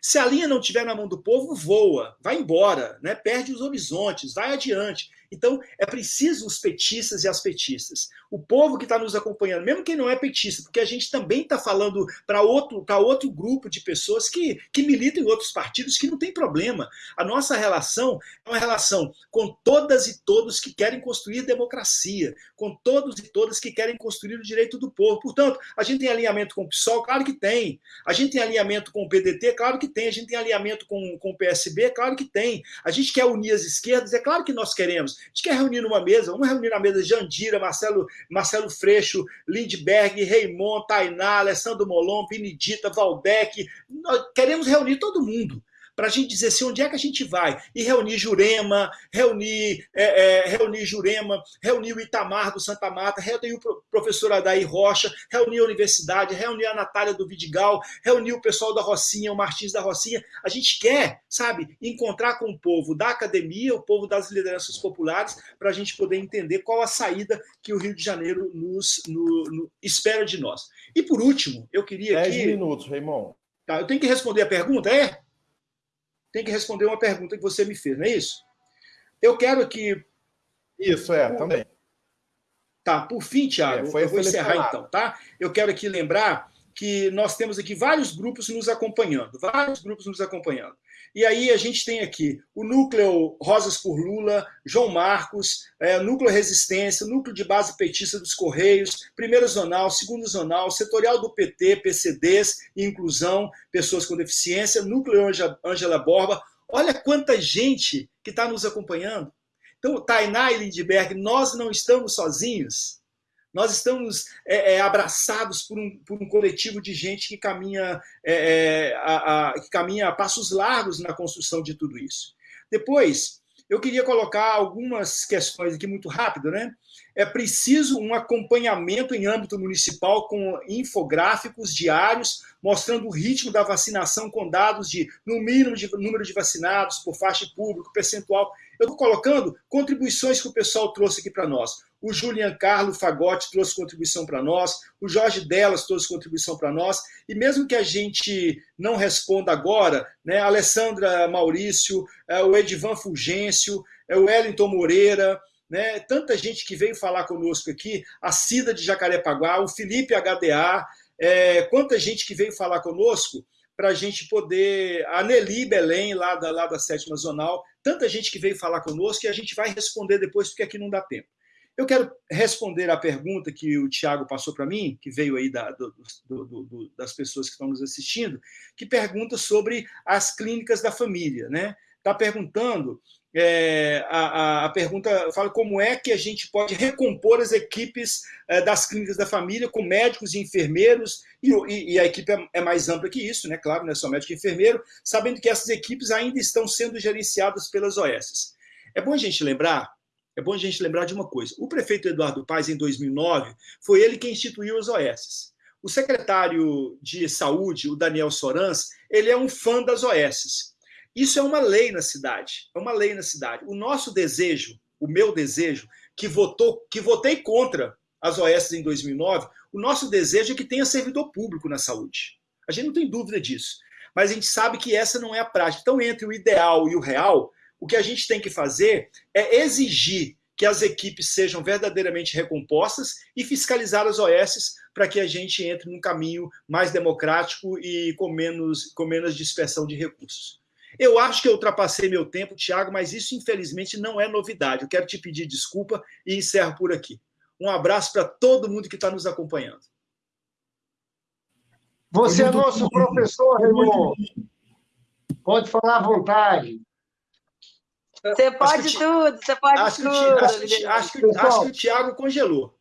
Se a linha não estiver na mão do povo, voa, vai embora, né? perde os horizontes, vai adiante. Então, é preciso os petistas e as petistas. O povo que está nos acompanhando, mesmo quem não é petista, porque a gente também está falando para outro, outro grupo de pessoas que, que militam em outros partidos, que não tem problema. A nossa relação é uma relação com todas e todos que querem construir democracia, com todos e todas que querem construir o direito do povo. Portanto, a gente tem alinhamento com o PSOL? Claro que tem. A gente tem alinhamento com o PDT? Claro que tem. A gente tem alinhamento com, com o PSB? Claro que tem. A gente quer unir as esquerdas? É claro que nós queremos. A gente quer reunir numa mesa, vamos reunir na mesa Jandira, Marcelo, Marcelo Freixo, Lindbergh, Raimond, Tainá, Alessandro Molon, Benedita, Valdec. Nós queremos reunir todo mundo para a gente dizer assim, onde é que a gente vai? E reunir Jurema, reunir, é, é, reunir Jurema, reunir o Itamar do Santa Mata, reunir o professor Adair Rocha, reunir a universidade, reunir a Natália do Vidigal, reunir o pessoal da Rocinha, o Martins da Rocinha. A gente quer, sabe, encontrar com o povo da academia, o povo das lideranças populares, para a gente poder entender qual a saída que o Rio de Janeiro nos no, no, espera de nós. E por último, eu queria. Dez que... minutos, Raimon. Tá, eu tenho que responder a pergunta, é? Tem que responder uma pergunta que você me fez, não é isso? Eu quero que. Isso, é, também. Tá, por fim, Tiago, é, eu vou encerrar então, tá? Eu quero aqui lembrar que nós temos aqui vários grupos nos acompanhando, vários grupos nos acompanhando. E aí a gente tem aqui o núcleo Rosas por Lula, João Marcos, é, núcleo Resistência, núcleo de base petista dos Correios, primeiro zonal, segundo zonal, setorial do PT, PCDs inclusão, pessoas com deficiência, núcleo Ângela Borba. Olha quanta gente que está nos acompanhando. Então, Tainá e Lindbergh, nós não estamos sozinhos. Nós estamos é, é, abraçados por um, por um coletivo de gente que caminha, é, é, a, a, que caminha a passos largos na construção de tudo isso. Depois, eu queria colocar algumas questões aqui muito rápido, né? É preciso um acompanhamento em âmbito municipal com infográficos diários mostrando o ritmo da vacinação com dados de, no mínimo, de número de vacinados por faixa público, percentual. Eu estou colocando contribuições que o pessoal trouxe aqui para nós. O Julian Carlos Fagotti trouxe contribuição para nós, o Jorge Delas trouxe contribuição para nós, e mesmo que a gente não responda agora, né, a Alessandra Maurício, é, o Edivan Fulgêncio, é, o Wellington Moreira, né? tanta gente que veio falar conosco aqui, a Cida de Jacarepaguá, o Felipe HDA, é, quanta gente que veio falar conosco para a gente poder. A Nelly Belém, lá da, lá da sétima zonal, tanta gente que veio falar conosco e a gente vai responder depois, porque aqui não dá tempo. Eu quero responder a pergunta que o Tiago passou para mim, que veio aí da, do, do, do, das pessoas que estão nos assistindo, que pergunta sobre as clínicas da família. Né? Está perguntando é, a, a, pergunta fala como é que a gente pode recompor as equipes é, das clínicas da família com médicos e enfermeiros, e, e, e a equipe é, é, mais ampla que isso, né? claro, não é só médico e enfermeiro, sabendo que essas equipes ainda estão sendo gerenciadas pelas OS. É bom a gente lembrar, é bom a gente lembrar de uma coisa, o prefeito Eduardo Paes, em 2009, foi ele quem instituiu as OS. O secretário de saúde, o Daniel Sorans, ele é um fã das OS. Isso é uma lei na cidade, é uma lei na cidade. O nosso desejo, o meu desejo, que votou, que votei contra as OS em 2009, o nosso desejo é que tenha servidor público na saúde. A gente não tem dúvida disso. Mas a gente sabe que essa não é a prática. Então, entre o ideal e o real, o que a gente tem que fazer é exigir que as equipes sejam verdadeiramente recompostas e fiscalizar as OS para que a gente entre num caminho mais democrático e com menos, com menos dispersão de recursos. Eu acho que eu ultrapassei meu tempo, Tiago, mas isso infelizmente não é novidade. Eu quero te pedir desculpa e encerro por aqui. Um abraço para todo mundo que está nos acompanhando. Você é nosso professor, Raimundo. Pode falar à vontade. Você pode tudo, você pode acho tudo. Que, acho, que, acho, que, acho que o Tiago congelou.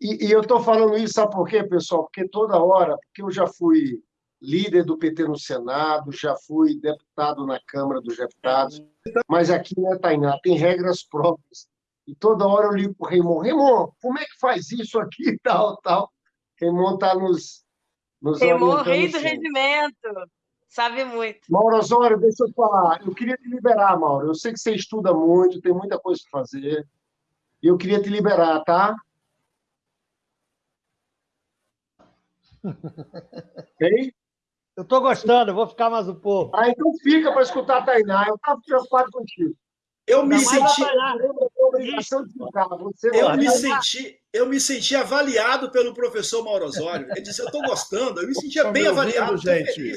E, e eu estou falando isso, sabe por quê, pessoal? Porque toda hora, porque eu já fui líder do PT no Senado, já fui deputado na Câmara dos Deputados, mas aqui, né, Tainá, tem regras próprias. E toda hora eu ligo para o Raimon, Raimon, como é que faz isso aqui e tal, tal? Raimon está nos, nos Raimon, rei do rendimento, sabe muito. Mauro Osório, deixa eu falar, eu queria te liberar, Mauro, eu sei que você estuda muito, tem muita coisa para fazer, e eu queria te liberar, tá? Ok? Eu estou gostando, vou ficar mais um pouco. Ah, então fica para escutar a Tainá. Eu estava preocupado contigo. Eu me senti. Eu me senti, eu me senti avaliado pelo professor Mauro Osório. Ele disse: Eu estou gostando, eu me sentia bem avaliado, gente.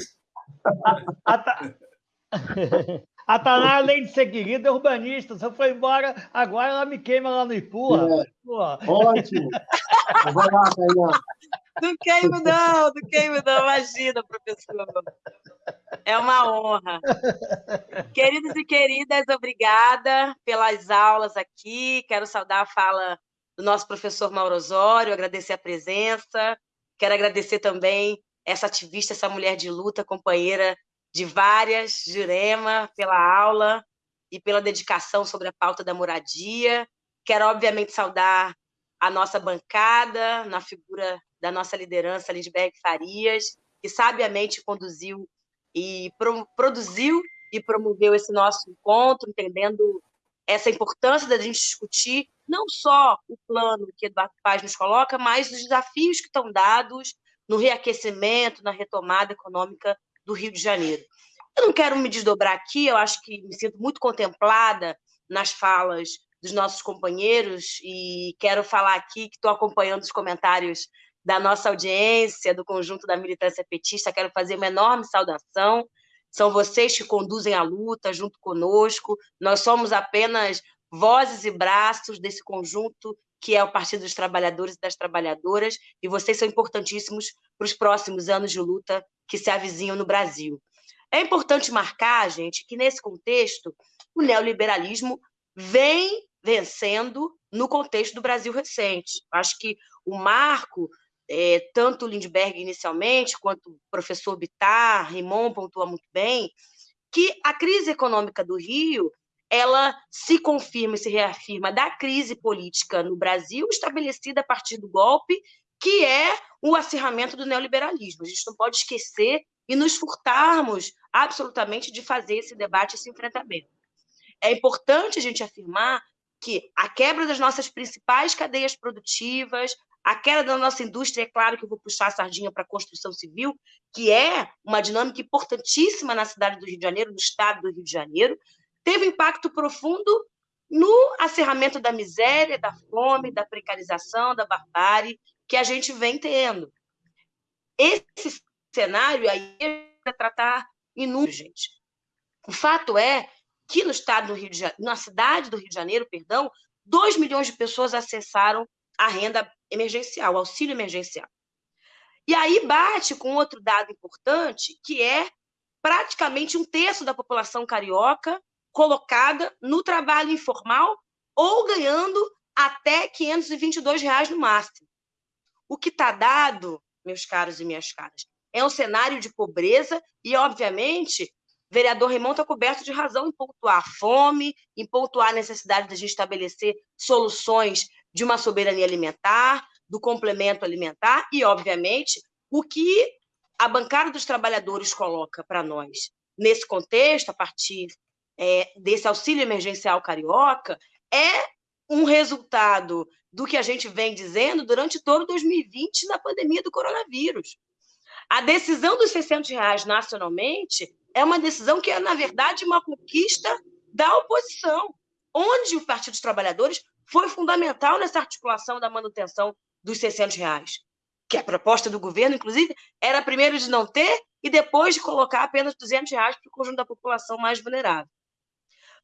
A, ta... a Taná, além de ser querida, é urbanista. Você foi embora, agora ela me queima lá no Ipua. É. Ótimo. Vai lá, Tainá. Não queimo, não, não queimo, não. Imagina, professor. É uma honra. Queridos e queridas, obrigada pelas aulas aqui. Quero saudar a fala do nosso professor Mauro Osório, agradecer a presença. Quero agradecer também essa ativista, essa mulher de luta, companheira de várias, Jurema, pela aula e pela dedicação sobre a pauta da moradia. Quero, obviamente, saudar a nossa bancada, na figura da nossa liderança, Lindbergh Farias, que sabiamente conduziu e pro, produziu e promoveu esse nosso encontro, entendendo essa importância da gente discutir não só o plano que Eduardo Paz nos coloca, mas os desafios que estão dados no reaquecimento, na retomada econômica do Rio de Janeiro. Eu não quero me desdobrar aqui, eu acho que me sinto muito contemplada nas falas dos nossos companheiros e quero falar aqui que estou acompanhando os comentários da nossa audiência, do conjunto da militância petista, quero fazer uma enorme saudação. São vocês que conduzem a luta junto conosco. Nós somos apenas vozes e braços desse conjunto que é o Partido dos Trabalhadores e das Trabalhadoras, e vocês são importantíssimos para os próximos anos de luta que se avizinham no Brasil. É importante marcar, gente, que nesse contexto o neoliberalismo vem vencendo no contexto do Brasil recente. Acho que o marco é, tanto Lindbergh inicialmente, quanto o professor Bittar, Rimon pontua muito bem, que a crise econômica do Rio ela se confirma e se reafirma da crise política no Brasil, estabelecida a partir do golpe, que é o acirramento do neoliberalismo. A gente não pode esquecer e nos furtarmos absolutamente de fazer esse debate, esse enfrentamento. É importante a gente afirmar que a quebra das nossas principais cadeias produtivas, a queda da nossa indústria, é claro que eu vou puxar a sardinha para a construção civil, que é uma dinâmica importantíssima na cidade do Rio de Janeiro, no estado do Rio de Janeiro, teve impacto profundo no acerramento da miséria, da fome, da precarização, da barbárie que a gente vem tendo. Esse cenário aí é tratar inútil, gente. O fato é que no estado do Rio de Janeiro, na cidade do Rio de Janeiro, perdão, 2 milhões de pessoas acessaram a renda emergencial, o auxílio emergencial. E aí bate com outro dado importante, que é praticamente um terço da população carioca colocada no trabalho informal ou ganhando até 522 reais no máximo. O que está dado, meus caros e minhas caras, é um cenário de pobreza e, obviamente, vereador Raimon está coberto de razão em pontuar a fome, em pontuar a necessidade de a gente estabelecer soluções de uma soberania alimentar, do complemento alimentar e, obviamente, o que a bancada dos trabalhadores coloca para nós nesse contexto, a partir é, desse auxílio emergencial carioca, é um resultado do que a gente vem dizendo durante todo 2020 na pandemia do coronavírus. A decisão dos 600 reais nacionalmente é uma decisão que é, na verdade, uma conquista da oposição, onde o Partido dos Trabalhadores foi fundamental nessa articulação da manutenção dos 600 reais que a proposta do governo, inclusive, era primeiro de não ter e depois de colocar apenas 200 reais para o conjunto da população mais vulnerável.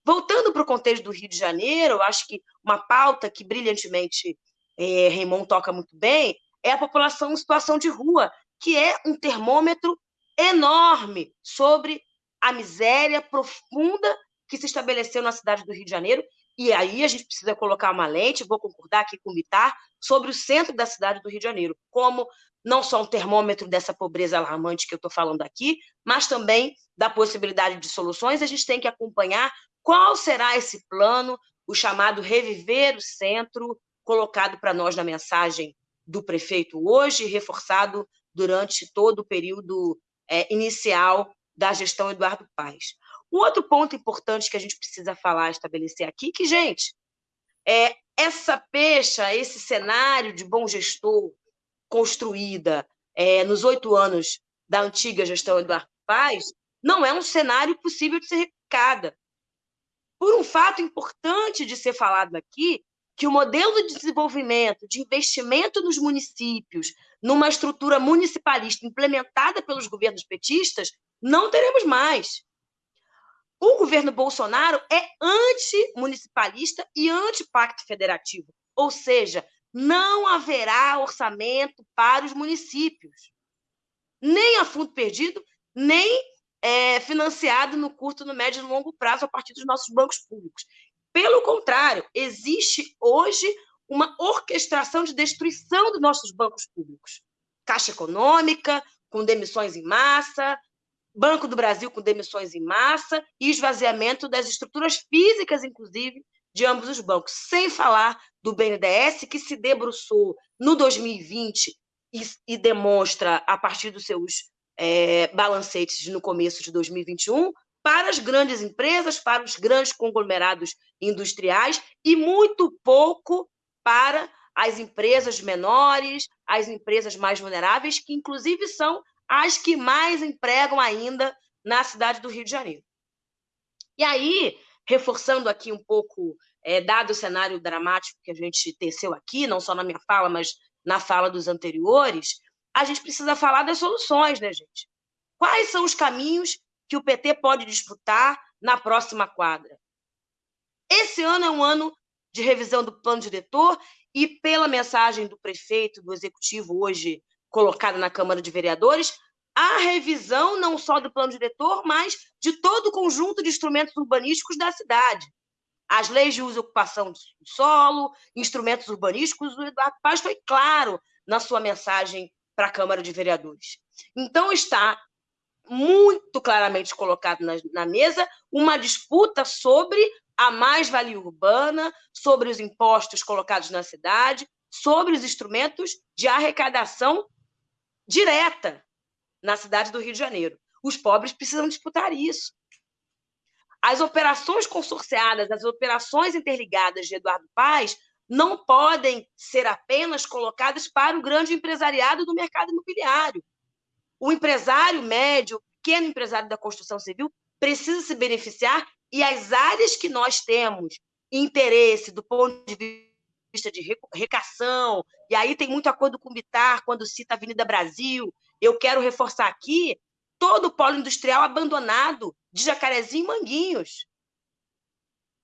Voltando para o contexto do Rio de Janeiro, acho que uma pauta que brilhantemente é, Raymond toca muito bem é a população em situação de rua, que é um termômetro enorme sobre a miséria profunda que se estabeleceu na cidade do Rio de Janeiro. E aí a gente precisa colocar uma lente, vou concordar aqui com o Bitar, sobre o centro da cidade do Rio de Janeiro, como não só um termômetro dessa pobreza alarmante que eu estou falando aqui, mas também da possibilidade de soluções, a gente tem que acompanhar qual será esse plano, o chamado Reviver o Centro, colocado para nós na mensagem do prefeito hoje, reforçado durante todo o período é, inicial da gestão Eduardo Paes. Um outro ponto importante que a gente precisa falar, estabelecer aqui, que, gente, é essa pecha, esse cenário de bom gestor construída é, nos oito anos da antiga gestão Eduardo Paes, não é um cenário possível de ser replicada. Por um fato importante de ser falado aqui, que o modelo de desenvolvimento, de investimento nos municípios, numa estrutura municipalista implementada pelos governos petistas, não teremos mais. O governo Bolsonaro é anti-municipalista e anti-pacto federativo, ou seja, não haverá orçamento para os municípios, nem a fundo perdido, nem é, financiado no curto, no médio e no longo prazo a partir dos nossos bancos públicos. Pelo contrário, existe hoje uma orquestração de destruição dos nossos bancos públicos. Caixa econômica, com demissões em massa, Banco do Brasil com demissões em massa e esvaziamento das estruturas físicas, inclusive, de ambos os bancos, sem falar do BNDES, que se debruçou no 2020 e, e demonstra, a partir dos seus é, balancetes no começo de 2021, para as grandes empresas, para os grandes conglomerados industriais e muito pouco para as empresas menores, as empresas mais vulneráveis, que inclusive são as que mais empregam ainda na cidade do Rio de Janeiro. E aí, reforçando aqui um pouco, é, dado o cenário dramático que a gente teceu aqui, não só na minha fala, mas na fala dos anteriores, a gente precisa falar das soluções, né, gente? Quais são os caminhos que o PT pode disputar na próxima quadra? Esse ano é um ano de revisão do plano diretor e, pela mensagem do prefeito, do executivo hoje colocada na Câmara de Vereadores, a revisão não só do plano diretor, mas de todo o conjunto de instrumentos urbanísticos da cidade. As leis de uso e ocupação do solo, instrumentos urbanísticos, o Eduardo Paz foi claro na sua mensagem para a Câmara de Vereadores. Então, está muito claramente colocado na, na mesa uma disputa sobre a mais-valia urbana, sobre os impostos colocados na cidade, sobre os instrumentos de arrecadação direta na cidade do Rio de Janeiro. Os pobres precisam disputar isso. As operações consorciadas, as operações interligadas de Eduardo Paes não podem ser apenas colocadas para o grande empresariado do mercado imobiliário. O empresário médio, pequeno empresário da construção civil, precisa se beneficiar e as áreas que nós temos interesse do ponto de vista de recação, e aí tem muito acordo com o Bitar quando cita a Avenida Brasil. Eu quero reforçar aqui todo o polo industrial abandonado de Jacarezinho e Manguinhos.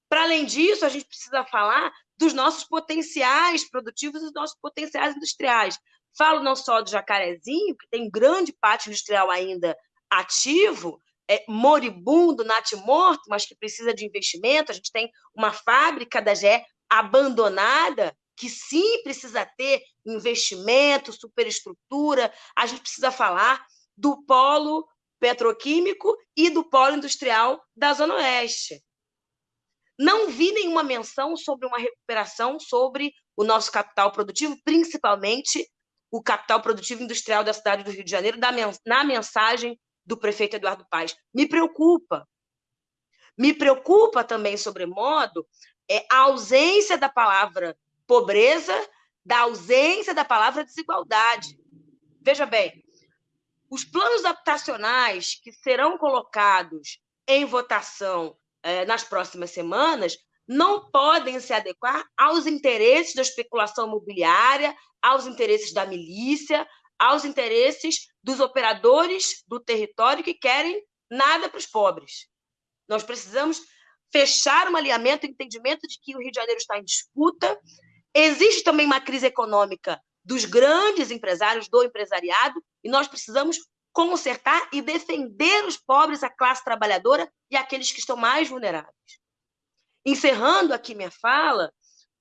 Para além disso, a gente precisa falar dos nossos potenciais produtivos e dos nossos potenciais industriais. Falo não só do Jacarezinho, que tem grande parte industrial ainda ativo, é, moribundo, natimorto, mas que precisa de investimento. A gente tem uma fábrica da GE abandonada, que sim precisa ter investimento, superestrutura. A gente precisa falar do polo petroquímico e do polo industrial da Zona Oeste. Não vi nenhuma menção sobre uma recuperação sobre o nosso capital produtivo, principalmente o capital produtivo industrial da cidade do Rio de Janeiro, na mensagem do prefeito Eduardo Paes. Me preocupa. Me preocupa também, sobremodo, é a ausência da palavra pobreza, da ausência da palavra desigualdade. Veja bem, os planos habitacionais que serão colocados em votação eh, nas próximas semanas não podem se adequar aos interesses da especulação imobiliária, aos interesses da milícia, aos interesses dos operadores do território que querem nada para os pobres. Nós precisamos fechar um alinhamento, um entendimento de que o Rio de Janeiro está em disputa. Existe também uma crise econômica dos grandes empresários, do empresariado, e nós precisamos consertar e defender os pobres, a classe trabalhadora e aqueles que estão mais vulneráveis. Encerrando aqui minha fala,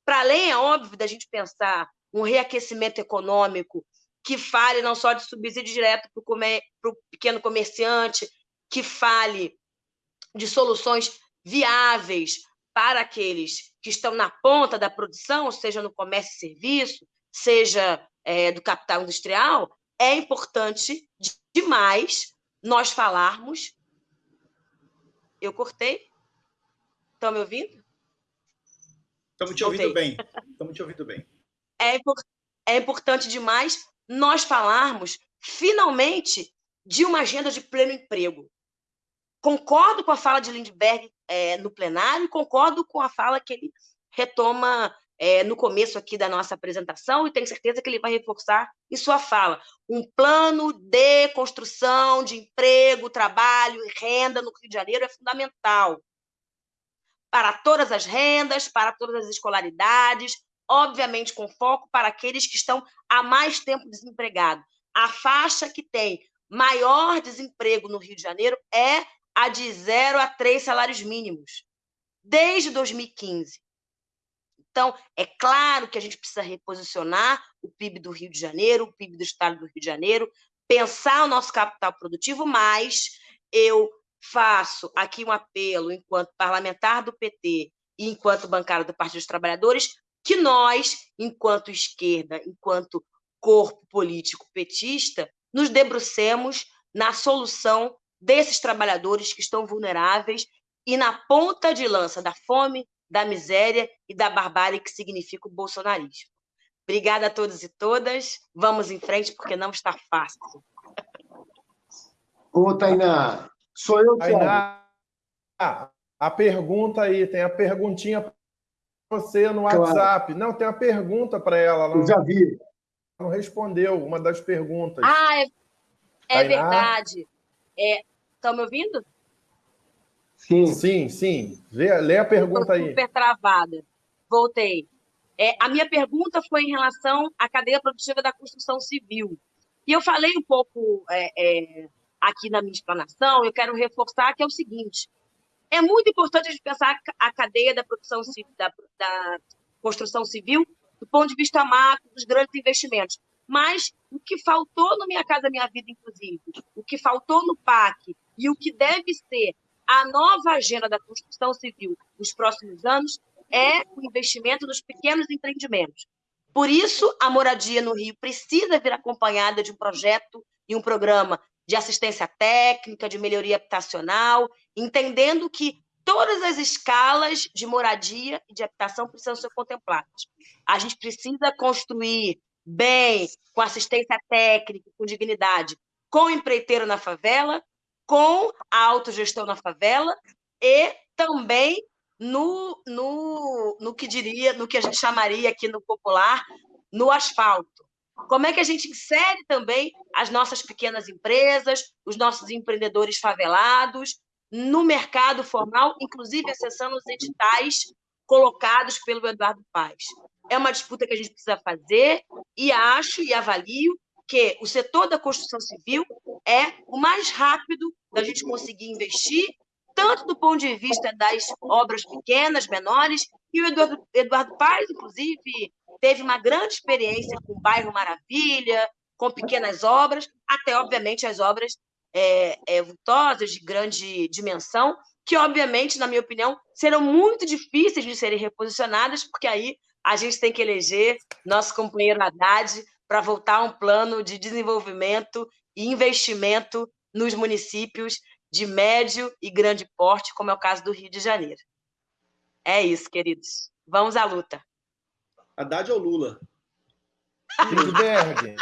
para além, é óbvio, da gente pensar um reaquecimento econômico que fale não só de subsídio direto para o pequeno comerciante, que fale de soluções viáveis para aqueles que estão na ponta da produção, seja no comércio e serviço, seja é, do capital industrial, é importante demais nós falarmos. Eu cortei? Estão me ouvindo? Estamos te ouvindo bem. Estamos te ouvindo bem. É, é importante demais nós falarmos, finalmente, de uma agenda de pleno emprego. Concordo com a fala de Lindbergh é, no plenário concordo com a fala que ele retoma é, no começo aqui da nossa apresentação e tenho certeza que ele vai reforçar em sua fala. Um plano de construção de emprego, trabalho e renda no Rio de Janeiro é fundamental para todas as rendas, para todas as escolaridades, obviamente com foco para aqueles que estão há mais tempo desempregados. A faixa que tem maior desemprego no Rio de Janeiro é a de zero a três salários mínimos, desde 2015. Então, é claro que a gente precisa reposicionar o PIB do Rio de Janeiro, o PIB do Estado do Rio de Janeiro, pensar o nosso capital produtivo, mas eu faço aqui um apelo, enquanto parlamentar do PT e enquanto bancária do Partido dos Trabalhadores, que nós, enquanto esquerda, enquanto corpo político petista, nos debrucemos na solução desses trabalhadores que estão vulneráveis e na ponta de lança da fome, da miséria e da barbárie que significa o bolsonarismo. Obrigada a todos e todas. Vamos em frente, porque não está fácil. Ô, Tainá, sou eu, Tainá, a pergunta aí, tem a perguntinha você no WhatsApp. Claro. Não, tem uma pergunta para ela. Ela Eu já vi. Não respondeu uma das perguntas. Ah, é, é verdade. Estão é, me ouvindo? Sim. Sim, sim. Lê, lê a pergunta aí. super travada. Voltei. É, a minha pergunta foi em relação à cadeia produtiva da construção civil. E eu falei um pouco é, é, aqui na minha explanação, eu quero reforçar que é o seguinte: é muito importante a gente pensar a cadeia da produção da, da construção civil do ponto de vista macro dos grandes investimentos. Mas o que faltou no Minha Casa Minha Vida, inclusive, o que faltou no PAC e o que deve ser a nova agenda da construção civil nos próximos anos é o investimento nos pequenos empreendimentos. Por isso, a moradia no Rio precisa vir acompanhada de um projeto e um programa de assistência técnica, de melhoria habitacional, entendendo que todas as escalas de moradia e de habitação precisam ser contempladas. A gente precisa construir bem, com assistência técnica, com dignidade, com empreiteiro na favela, com a autogestão na favela e também no, no, no que diria, no que a gente chamaria aqui no popular, no asfalto. Como é que a gente insere também as nossas pequenas empresas, os nossos empreendedores favelados no mercado formal, inclusive acessando os editais colocados pelo Eduardo Paes. É uma disputa que a gente precisa fazer e acho e avalio que o setor da construção civil é o mais rápido da gente conseguir investir, tanto do ponto de vista das obras pequenas, menores, e o Eduardo, Eduardo Paes, inclusive, teve uma grande experiência com o bairro Maravilha, com pequenas obras, até, obviamente, as obras é, é, vultosas, de grande dimensão, que, obviamente, na minha opinião, serão muito difíceis de serem reposicionadas, porque aí a gente tem que eleger nosso companheiro Haddad para voltar a um plano de desenvolvimento e investimento nos municípios de médio e grande porte, como é o caso do Rio de Janeiro. É isso, queridos. Vamos à luta. Haddad ou Lula? Lindbergh.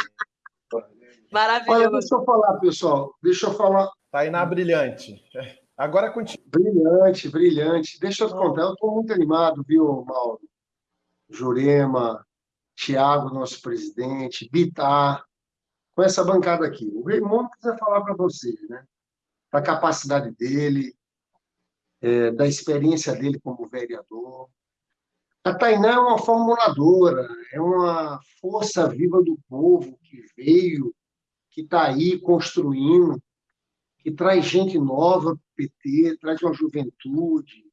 Maravilhoso. Olha, deixa eu falar, pessoal. Deixa eu falar. Tainá Brilhante. Agora contigo. Brilhante, brilhante. Deixa eu te contar, eu estou muito animado, viu, Mauro? Jurema, Tiago, nosso presidente, Bitar, com essa bancada aqui. O Raimundo quiser falar para vocês, né? Da capacidade dele, é, da experiência dele como vereador, a Tainá é uma formuladora, é uma força viva do povo que veio, que está aí construindo, que traz gente nova para o PT, traz uma juventude.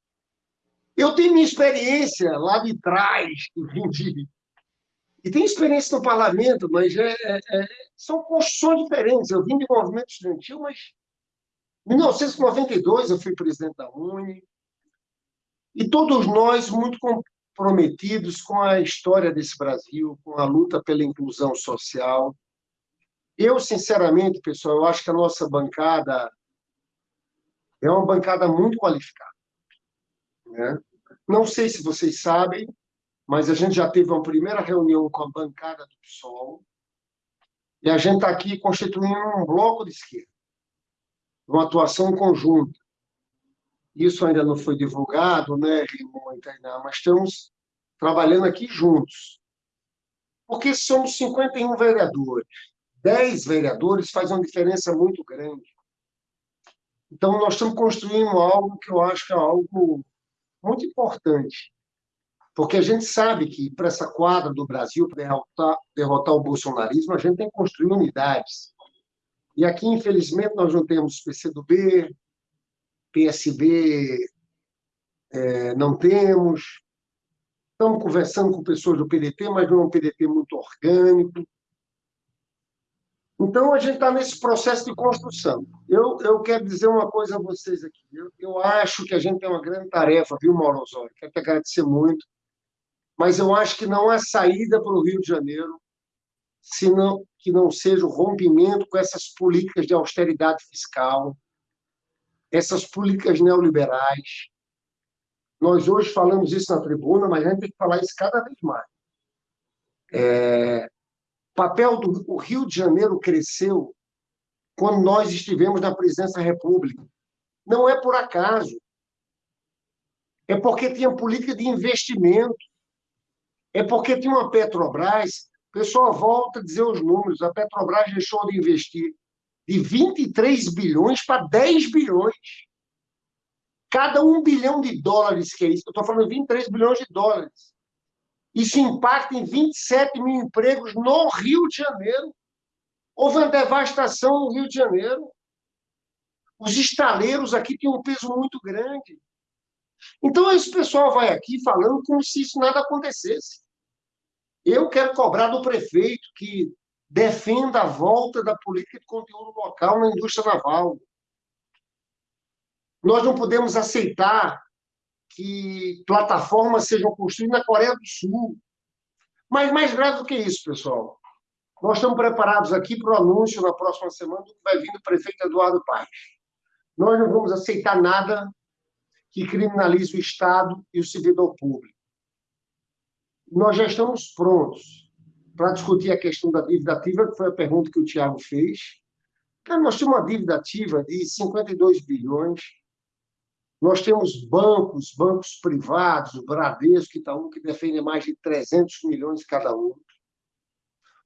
Eu tenho minha experiência lá de trás, que vim de... E tenho experiência no parlamento, mas é, é, é, são construções diferentes. Eu vim de movimento estudantil, mas em 1992 eu fui presidente da Uni, e todos nós muito comprometidos com a história desse Brasil, com a luta pela inclusão social. Eu, sinceramente, pessoal, eu acho que a nossa bancada é uma bancada muito qualificada. Né? Não sei se vocês sabem, mas a gente já teve uma primeira reunião com a bancada do PSOL e a gente está aqui constituindo um bloco de esquerda, uma atuação conjunta. Isso ainda não foi divulgado, né, mas estamos trabalhando aqui juntos. Porque somos 51 vereadores. 10 vereadores faz uma diferença muito grande. Então, nós estamos construindo algo que eu acho que é algo muito importante. Porque a gente sabe que, para essa quadra do Brasil, para derrotar, derrotar o bolsonarismo, a gente tem que construir unidades. E aqui, infelizmente, nós não temos PCdoB, PSB é, não temos. Estamos conversando com pessoas do PDT, mas não é um PDT muito orgânico. Então, a gente está nesse processo de construção. Eu, eu quero dizer uma coisa a vocês aqui. Eu, eu acho que a gente tem uma grande tarefa, viu, Mauro Osório? Quero te agradecer muito. Mas eu acho que não há saída para o Rio de Janeiro senão que não seja o rompimento com essas políticas de austeridade fiscal, essas políticas neoliberais. Nós hoje falamos isso na tribuna, mas a gente tem que falar isso cada vez mais. É, o papel do Rio de Janeiro cresceu quando nós estivemos na presidência da República. Não é por acaso. É porque tinha política de investimento. É porque tinha uma Petrobras. O pessoal volta a dizer os números. A Petrobras deixou de investir de 23 bilhões para 10 bilhões. Cada um bilhão de dólares que é isso, eu estou falando 23 bilhões de dólares. Isso impacta em 27 mil empregos no Rio de Janeiro. Houve uma devastação no Rio de Janeiro. Os estaleiros aqui têm um peso muito grande. Então, esse pessoal vai aqui falando como se isso nada acontecesse. Eu quero cobrar do prefeito que defenda a volta da política de conteúdo local na indústria naval. Nós não podemos aceitar que plataformas sejam construídas na Coreia do Sul. Mas mais grave do que isso, pessoal, nós estamos preparados aqui para o anúncio na próxima semana do que vai vir do prefeito Eduardo Paes. Nós não vamos aceitar nada que criminalize o Estado e o servidor público. Nós já estamos prontos para discutir a questão da dívida ativa, que foi a pergunta que o Tiago fez. Cara, nós temos uma dívida ativa de 52 bilhões. Nós temos bancos, bancos privados, o Bradesco, Itaú, que defendem mais de 300 milhões cada um.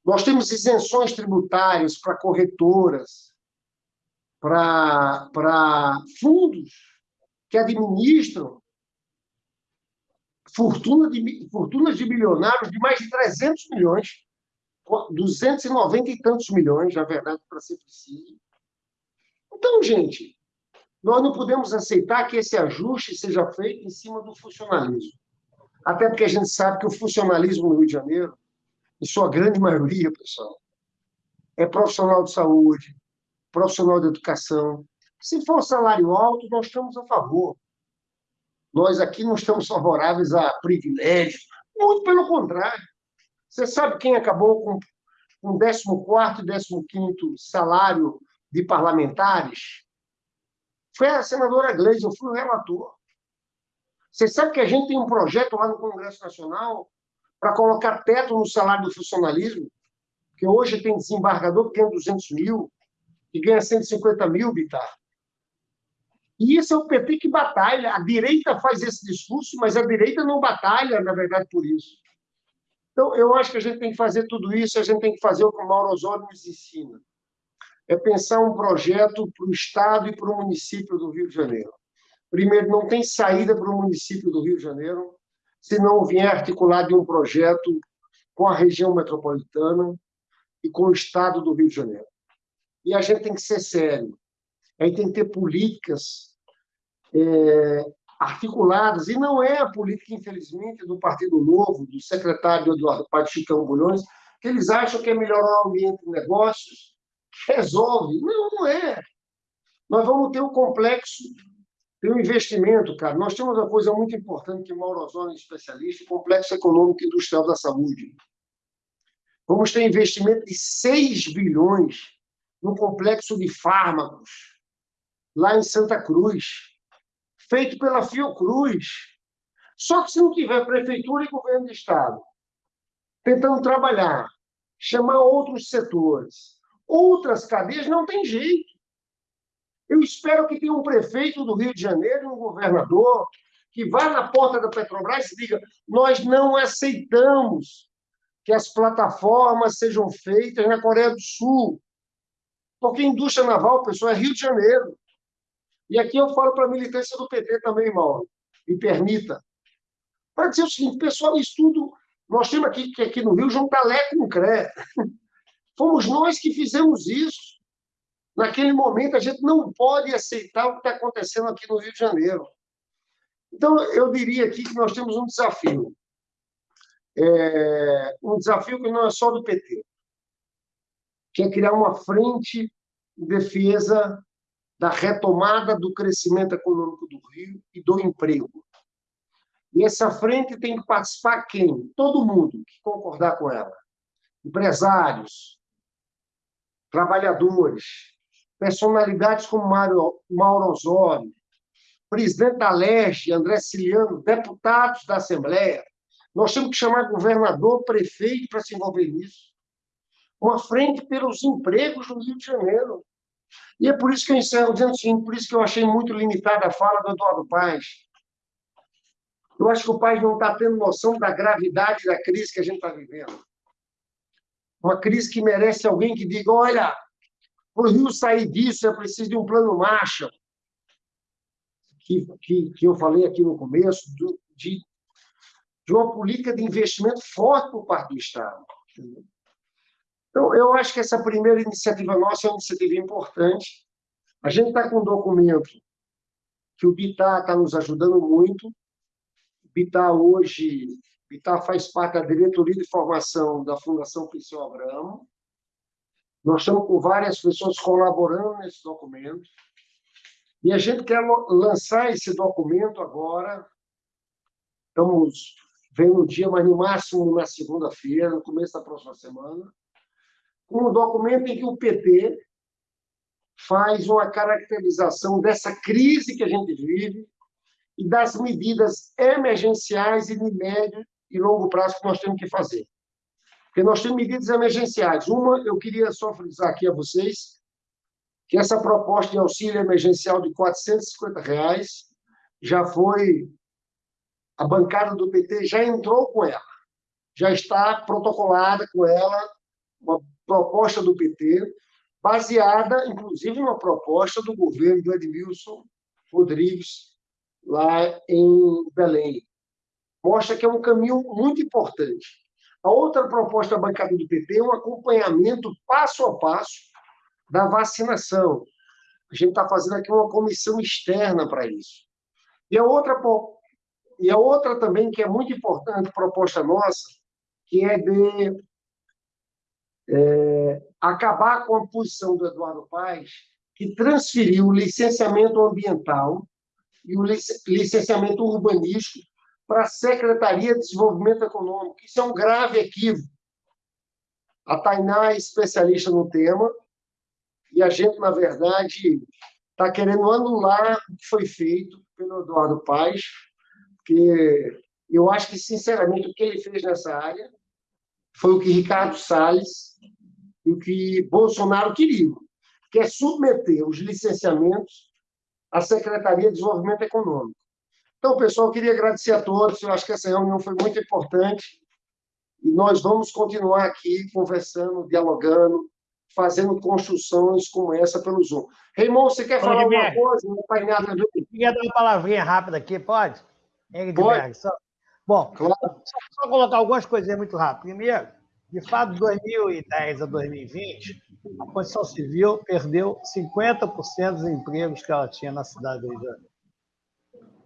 Nós temos isenções tributárias para corretoras, para fundos que administram fortuna de, fortunas de milionários de mais de 300 milhões, 290 e tantos milhões, na verdade, para ser preciso. Então, gente, nós não podemos aceitar que esse ajuste seja feito em cima do funcionalismo. Até porque a gente sabe que o funcionalismo no Rio de Janeiro, em sua grande maioria, pessoal, é profissional de saúde, profissional de educação. Se for salário alto, nós estamos a favor. Nós aqui não estamos favoráveis a privilégios, muito pelo contrário. Você sabe quem acabou com, com 14 e 15 salário de parlamentares? Foi a senadora Gleisi, eu fui o relator. Você sabe que a gente tem um projeto lá no Congresso Nacional para colocar teto no salário do funcionalismo, que hoje tem desembargador que ganha 200 mil e ganha 150 mil, Bitar. E isso é o PT que batalha. A direita faz esse discurso, mas a direita não batalha, na verdade, por isso. Então, eu acho que a gente tem que fazer tudo isso, a gente tem que fazer o que o Mauro Osório nos ensina é pensar um projeto para o Estado e para o município do Rio de Janeiro. Primeiro, não tem saída para o município do Rio de Janeiro se não vier articulado em um projeto com a região metropolitana e com o Estado do Rio de Janeiro. E a gente tem que ser sério. A gente tem que ter políticas é, articuladas, e não é a política, infelizmente, do Partido Novo, do secretário Eduardo Pato Chicão Bulhões, que eles acham que é melhorar o ambiente de negócios, resolve. Não, não é. Nós vamos ter um complexo, ter um investimento, cara. Nós temos uma coisa muito importante que Mauro Ozone é especialista, o complexo econômico e industrial da saúde. Vamos ter investimento de 6 bilhões no complexo de fármacos, lá em Santa Cruz, feito pela Fiocruz. Só que se não tiver prefeitura e governo de Estado tentando trabalhar, chamar outros setores, Outras cadeias não tem jeito. Eu espero que tenha um prefeito do Rio de Janeiro, um governador, que vá na porta da Petrobras e diga: nós não aceitamos que as plataformas sejam feitas na Coreia do Sul. Porque indústria naval, pessoal, é Rio de Janeiro. E aqui eu falo para a militância do PT também, Mauro, me permita. Para dizer o seguinte, pessoal, estudo. Nós temos aqui aqui no Rio juntar Lé com CRE. Fomos nós que fizemos isso. Naquele momento, a gente não pode aceitar o que está acontecendo aqui no Rio de Janeiro. Então, eu diria aqui que nós temos um desafio. É, um desafio que não é só do PT, que é criar uma frente de defesa da retomada do crescimento econômico do Rio e do emprego. E essa frente tem que participar quem? Todo mundo que concordar com ela. Empresários, trabalhadores, personalidades como Mauro, Mauro Osório, presidente da André Ciliano, deputados da Assembleia. Nós temos que chamar governador, prefeito para se envolver nisso. Uma frente pelos empregos no Rio de Janeiro. E é por isso que eu encerro dizendo assim, por isso que eu achei muito limitada a fala do Eduardo Paes. Eu acho que o país não está tendo noção da gravidade da crise que a gente está vivendo. Uma crise que merece alguém que diga: olha, para o Rio sair disso é preciso de um plano Marshall, que, que, que eu falei aqui no começo, do, de, de uma política de investimento forte por parte do Estado. Então, eu acho que essa primeira iniciativa nossa é uma iniciativa importante. A gente está com um documento que o BITA está nos ajudando muito. O BITA hoje Vitar faz parte da diretoria de formação da Fundação Priscila Abramo. Nós estamos com várias pessoas colaborando nesse documento. E a gente quer lançar esse documento agora. Estamos vendo o dia, mas no máximo na segunda-feira, no começo da próxima semana, um documento em que o PT faz uma caracterização dessa crise que a gente vive e das medidas emergenciais e de médio e longo prazo que nós temos que fazer. Porque nós temos medidas emergenciais. Uma, eu queria só frisar aqui a vocês, que essa proposta de auxílio emergencial de 450 reais já foi, a bancada do PT já entrou com ela, já está protocolada com ela uma proposta do PT, baseada, inclusive, numa proposta do governo do Edmilson Rodrigues, lá em Belém. Mostra que é um caminho muito importante. A outra proposta da bancada do PT é um acompanhamento passo a passo da vacinação. A gente está fazendo aqui uma comissão externa para isso. E a outra e a outra também que é muito importante proposta nossa, que é de é, acabar com a posição do Eduardo Paes, que transferiu o licenciamento ambiental e o licenciamento urbanístico para a Secretaria de Desenvolvimento Econômico. Isso é um grave equívoco. A Tainá é especialista no tema e a gente, na verdade, está querendo anular o que foi feito pelo Eduardo Paes, porque eu acho que, sinceramente, o que ele fez nessa área foi o que Ricardo Salles e o que Bolsonaro queriam, que é submeter os licenciamentos à Secretaria de Desenvolvimento Econômico. Então, pessoal, queria agradecer a todos. Eu acho que essa reunião foi muito importante e nós vamos continuar aqui conversando, dialogando, fazendo construções como essa pelo Zoom. Raymond, você quer falar alguma coisa? Não vai nada Queria dar uma palavrinha rápida aqui, pode? Pode. Só... Bom, claro. só, só, colocar algumas coisinhas muito rápido. Primeiro, de fato, de 2010 a 2020, a Constituição Civil perdeu 50% dos empregos que ela tinha na cidade do Rio de Janeiro.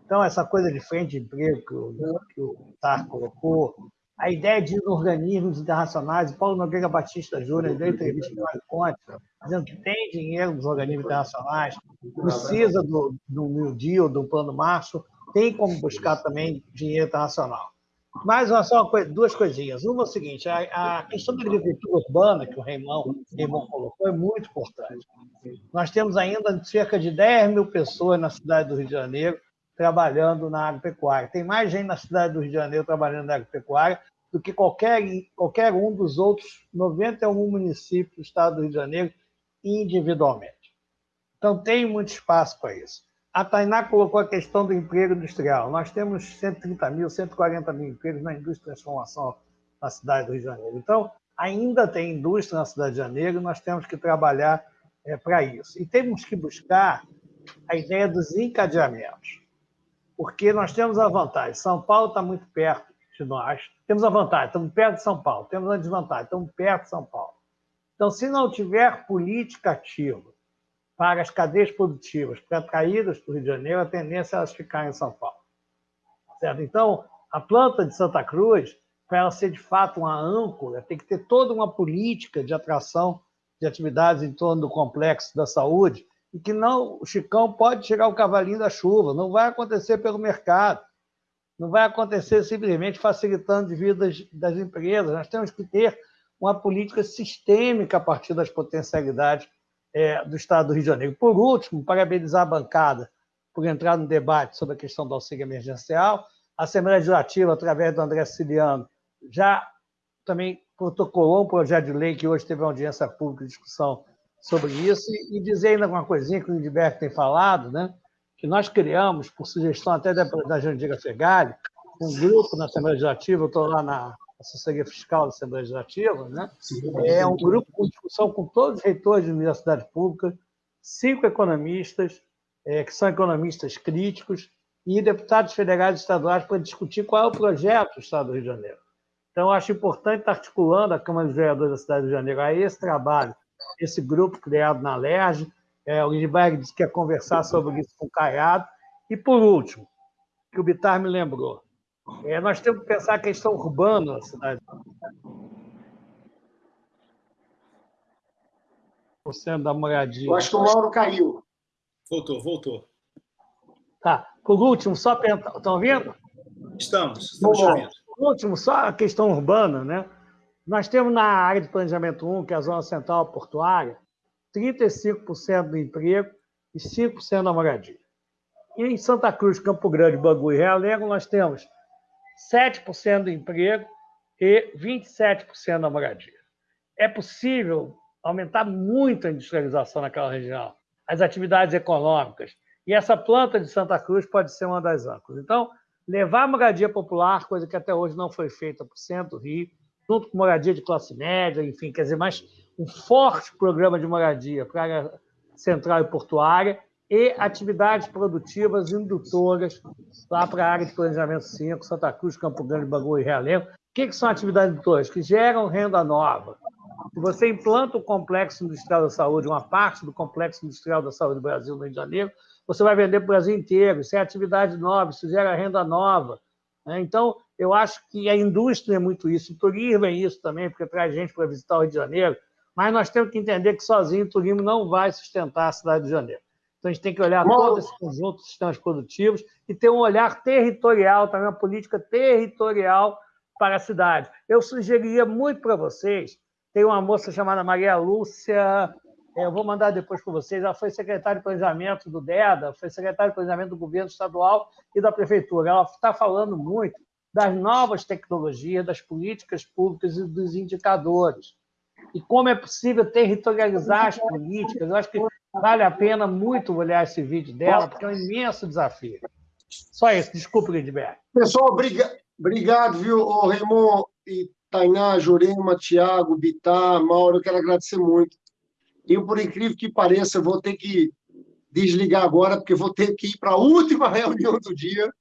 Então, essa coisa de frente de emprego que o, que o TAR colocou, a ideia de organismos internacionais, Paulo Nogueira Batista Júnior deu entrevista com Conte, dizendo que tem dinheiro dos organismos internacionais, precisa do, do New Deal, do Plano Março, tem como buscar também dinheiro internacional. Mas uma, só uma coisa, duas coisinhas. Uma é o seguinte: a, a, questão da agricultura urbana, que o Raimão colocou, é muito importante. Nós temos ainda cerca de 10 mil pessoas na cidade do Rio de Janeiro trabalhando na agropecuária. Tem mais gente na cidade do Rio de Janeiro trabalhando na agropecuária do que qualquer, qualquer um dos outros 91 municípios do estado do Rio de Janeiro individualmente. Então, tem muito espaço para isso. A Tainá colocou a questão do emprego industrial. Nós temos 130 mil, 140 mil empregos na indústria de transformação na cidade do Rio de Janeiro. Então, ainda tem indústria na cidade de Janeiro, nós temos que trabalhar é, para isso. E temos que buscar a ideia dos encadeamentos, porque nós temos a vantagem. São Paulo está muito perto de nós, temos a vantagem, estamos perto de São Paulo, temos a desvantagem, estamos perto de São Paulo. Então, se não tiver política ativa para as cadeias produtivas, para atraídas para o Rio de Janeiro, a tendência é elas ficarem em São Paulo. Certo? Então, a planta de Santa Cruz, para ela ser de fato uma âncora, tem que ter toda uma política de atração de atividades em torno do complexo da saúde, e que não, o Chicão pode chegar o cavalinho da chuva, não vai acontecer pelo mercado não vai acontecer simplesmente facilitando as vidas das empresas. Nós temos que ter uma política sistêmica a partir das potencialidades é, do Estado do Rio de Janeiro. Por último, parabenizar a bancada por entrar no debate sobre a questão do auxílio emergencial. A Assembleia Legislativa, através do André Ciliano, já também protocolou um projeto de lei que hoje teve uma audiência pública de discussão sobre isso. E dizer ainda alguma coisinha que o Lindbergh tem falado, né? que nós criamos, por sugestão até da, da Jandira Fegali, um grupo na Assembleia Legislativa, eu estou lá na assessoria fiscal da Assembleia Legislativa, né? é um grupo com discussão com todos os reitores de universidade pública, cinco economistas, é, que são economistas críticos, e deputados federais e estaduais para discutir qual é o projeto do Estado do Rio de Janeiro. Então, acho importante estar articulando a Câmara dos Vereadores da cidade do Rio de Janeiro a esse trabalho, esse grupo criado na LERJ, é, o Lindbergh disse que quer conversar sobre isso com o Caiado. E, por último, que o Bitar me lembrou, é, nós temos que pensar a questão urbana da cidade. Você da moradia. Eu acho que o Mauro caiu. Voltou, voltou. Tá. Por último, só. Estão ouvindo? Estamos, estamos ouvindo. Por último, só a questão urbana, né? Nós temos na área de planejamento 1, que é a zona central portuária, 35% do emprego e 5% da moradia. E em Santa Cruz, Campo Grande, Bangu e Realengo, nós temos 7% do emprego e 27% da moradia. É possível aumentar muito a industrialização naquela região, as atividades econômicas, E essa planta de Santa Cruz pode ser uma das âncoras. Então, levar a moradia popular, coisa que até hoje não foi feita por centro Rio, junto com moradia de classe média, enfim, quer dizer, mais um forte programa de moradia para a área central e portuária e atividades produtivas indutoras lá para a área de planejamento 5, Santa Cruz, Campo Grande, Bangu e Realengo. O que, que são atividades indutoras? Que geram renda nova. Se você implanta o Complexo Industrial da Saúde, uma parte do Complexo Industrial da Saúde do Brasil no Rio de Janeiro, você vai vender para o Brasil inteiro. Isso é atividade nova, isso gera renda nova. Né? Então, eu acho que a indústria é muito isso, o turismo é isso também, porque traz gente para visitar o Rio de Janeiro, mas nós temos que entender que sozinho o turismo não vai sustentar a cidade de Janeiro. Então, a gente tem que olhar todo esse conjunto de sistemas produtivos e ter um olhar territorial, também uma política territorial para a cidade. Eu sugeriria muito para vocês, tem uma moça chamada Maria Lúcia, é, eu vou mandar depois para vocês, ela foi secretária de planejamento do DEDA, foi secretária de planejamento do governo estadual e da prefeitura. Ela está falando muito das novas tecnologias, das políticas públicas e dos indicadores. E como é possível territorializar as políticas. Eu acho que vale a pena muito olhar esse vídeo dela, porque é um imenso desafio. Só isso. Desculpe, Lindbergh. Pessoal, obrigado, viu, Raimon e Tainá, Jurema, Tiago, Bitar, Mauro, eu quero agradecer muito. Eu, por incrível que pareça, vou ter que desligar agora, porque vou ter que ir para a última reunião do dia.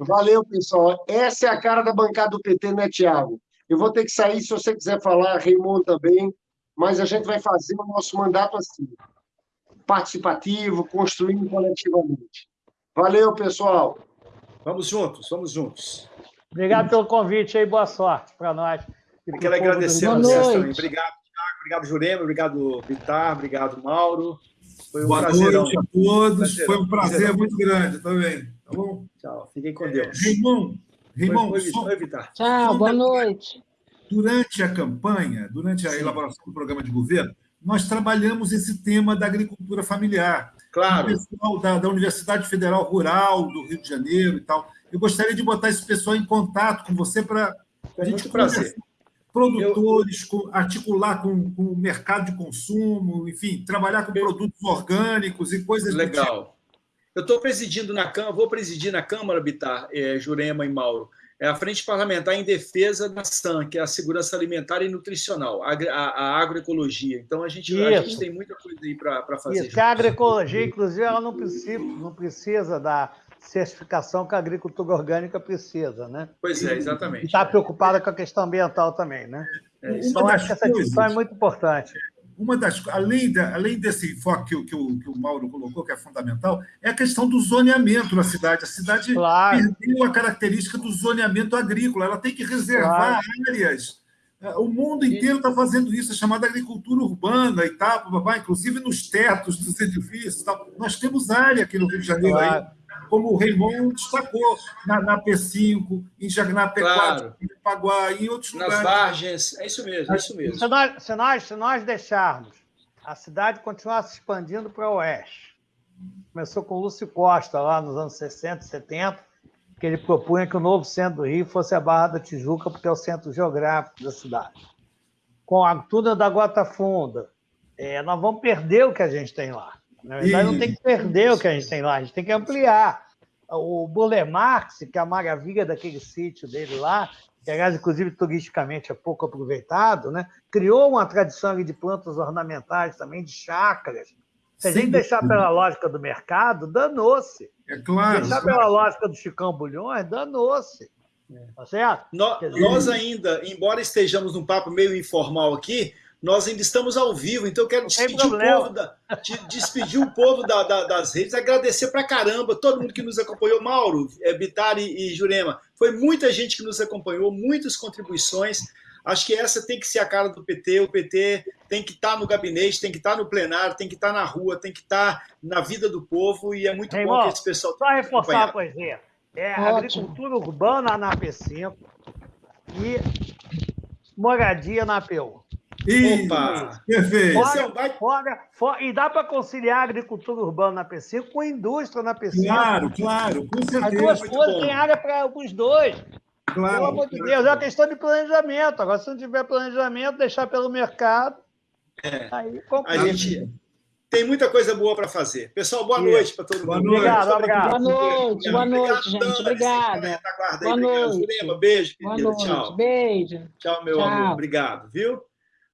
Valeu, pessoal. Essa é a cara da bancada do PT, né, Tiago? Eu vou ter que sair, se você quiser falar, Raimundo também, mas a gente vai fazer o nosso mandato assim, participativo, construindo coletivamente. Valeu, pessoal. Vamos juntos, vamos juntos. Obrigado pelo convite aí, boa sorte para nós. Eu quero agradecer a vocês também. Obrigado, Thiago, obrigado, Jurema, obrigado, Vitar, obrigado, Mauro. Foi um boa noite a todos, foi um prazer muito grande também. Tá bom? Tchau, fiquem com Deus. Raimon, Raimon, Oi, só... Tchau, boa noite. Durante a campanha, durante a Sim. elaboração do programa de governo, nós trabalhamos esse tema da agricultura familiar. Claro. O pessoal da, da Universidade Federal Rural do Rio de Janeiro e tal. Eu gostaria de botar esse pessoal em contato com você para a gente prazer. Produtores, eu... articular com, com, o mercado de consumo, enfim, trabalhar com eu... produtos orgânicos e coisas Legal. tipo. Eu estou presidindo na Câmara, vou presidir na Câmara, Bitar, é, Jurema e Mauro, é a Frente Parlamentar em Defesa da SAN, que é a Segurança Alimentar e Nutricional, a, a, a agroecologia. Então, a gente, a gente tem muita coisa aí para fazer. Isso, a agroecologia, inclusive, ela não precisa, não precisa da certificação que a agricultura orgânica precisa, né? Pois é, exatamente. E está preocupada com a questão ambiental também, né? É, então, acho que essa discussão é muito importante uma das além, da, além desse enfoque que, que, o, que o Mauro colocou, que é fundamental, é a questão do zoneamento na cidade. A cidade claro. perdeu a característica do zoneamento agrícola, ela tem que reservar claro. áreas. É, o mundo inteiro está fazendo isso, é chamada agricultura urbana e tal, inclusive nos tetos dos edifícios. Tal. Nós temos área aqui no Rio de Janeiro claro. aí como o Raymond destacou, na, na P5, em na P4, claro. em Paguá, em outros Nas lugares. Nas Vargens, é isso mesmo, é isso mesmo. Se nós, se nós, se nós deixarmos a cidade continuar se expandindo para o oeste, começou com o Lúcio Costa, lá nos anos 60, 70, que ele propunha que o novo centro do Rio fosse a Barra da Tijuca, porque é o centro geográfico da cidade. Com a tuna da Gota Funda, é, nós vamos perder o que a gente tem lá. Na verdade, não tem que perder o que a gente tem lá, a gente tem que ampliar o Buller Marx, que é a maravilha daquele sítio dele lá, que, aliás, inclusive, turisticamente é pouco aproveitado, né? criou uma tradição de plantas ornamentais também, de chácaras. Se a gente deixar pela lógica do mercado, danou-se. É claro. Deixar claro. pela lógica do Chicão Bulhões, danou-se. É. Tá certo? Nós, nós ainda, embora estejamos num papo meio informal aqui, nós ainda estamos ao vivo, então eu quero despedir o povo, da, despedir o povo da, da, das redes, agradecer pra caramba todo mundo que nos acompanhou, Mauro, é, Bitari e Jurema. Foi muita gente que nos acompanhou, muitas contribuições. Acho que essa tem que ser a cara do PT. O PT tem que estar tá no gabinete, tem que estar tá no plenário, tem que estar tá na rua, tem que estar na vida do povo, e é muito bom que esse pessoal. Só reforçar a coisinha. É a agricultura urbana na P5 e moradia na Opa! Perfeito. Fora, fora, fora, e dá para conciliar a agricultura urbana na PC com a indústria na PC. Claro, claro, com certeza. As duas coisas têm área para os dois. Claro. Pelo amor de Deus, é uma questão de planejamento. Agora, se não tiver planejamento, deixar pelo mercado, é. aí complica. A gente tem muita coisa boa para fazer. Pessoal, boa noite para todo mundo. Obrigado, obrigado. Boa noite, boa noite, gente. Obrigada. Boa noite. Beijo, Boa noite. Tchau. Beijo. Tchau, meu Tchau. amor. Obrigado, viu?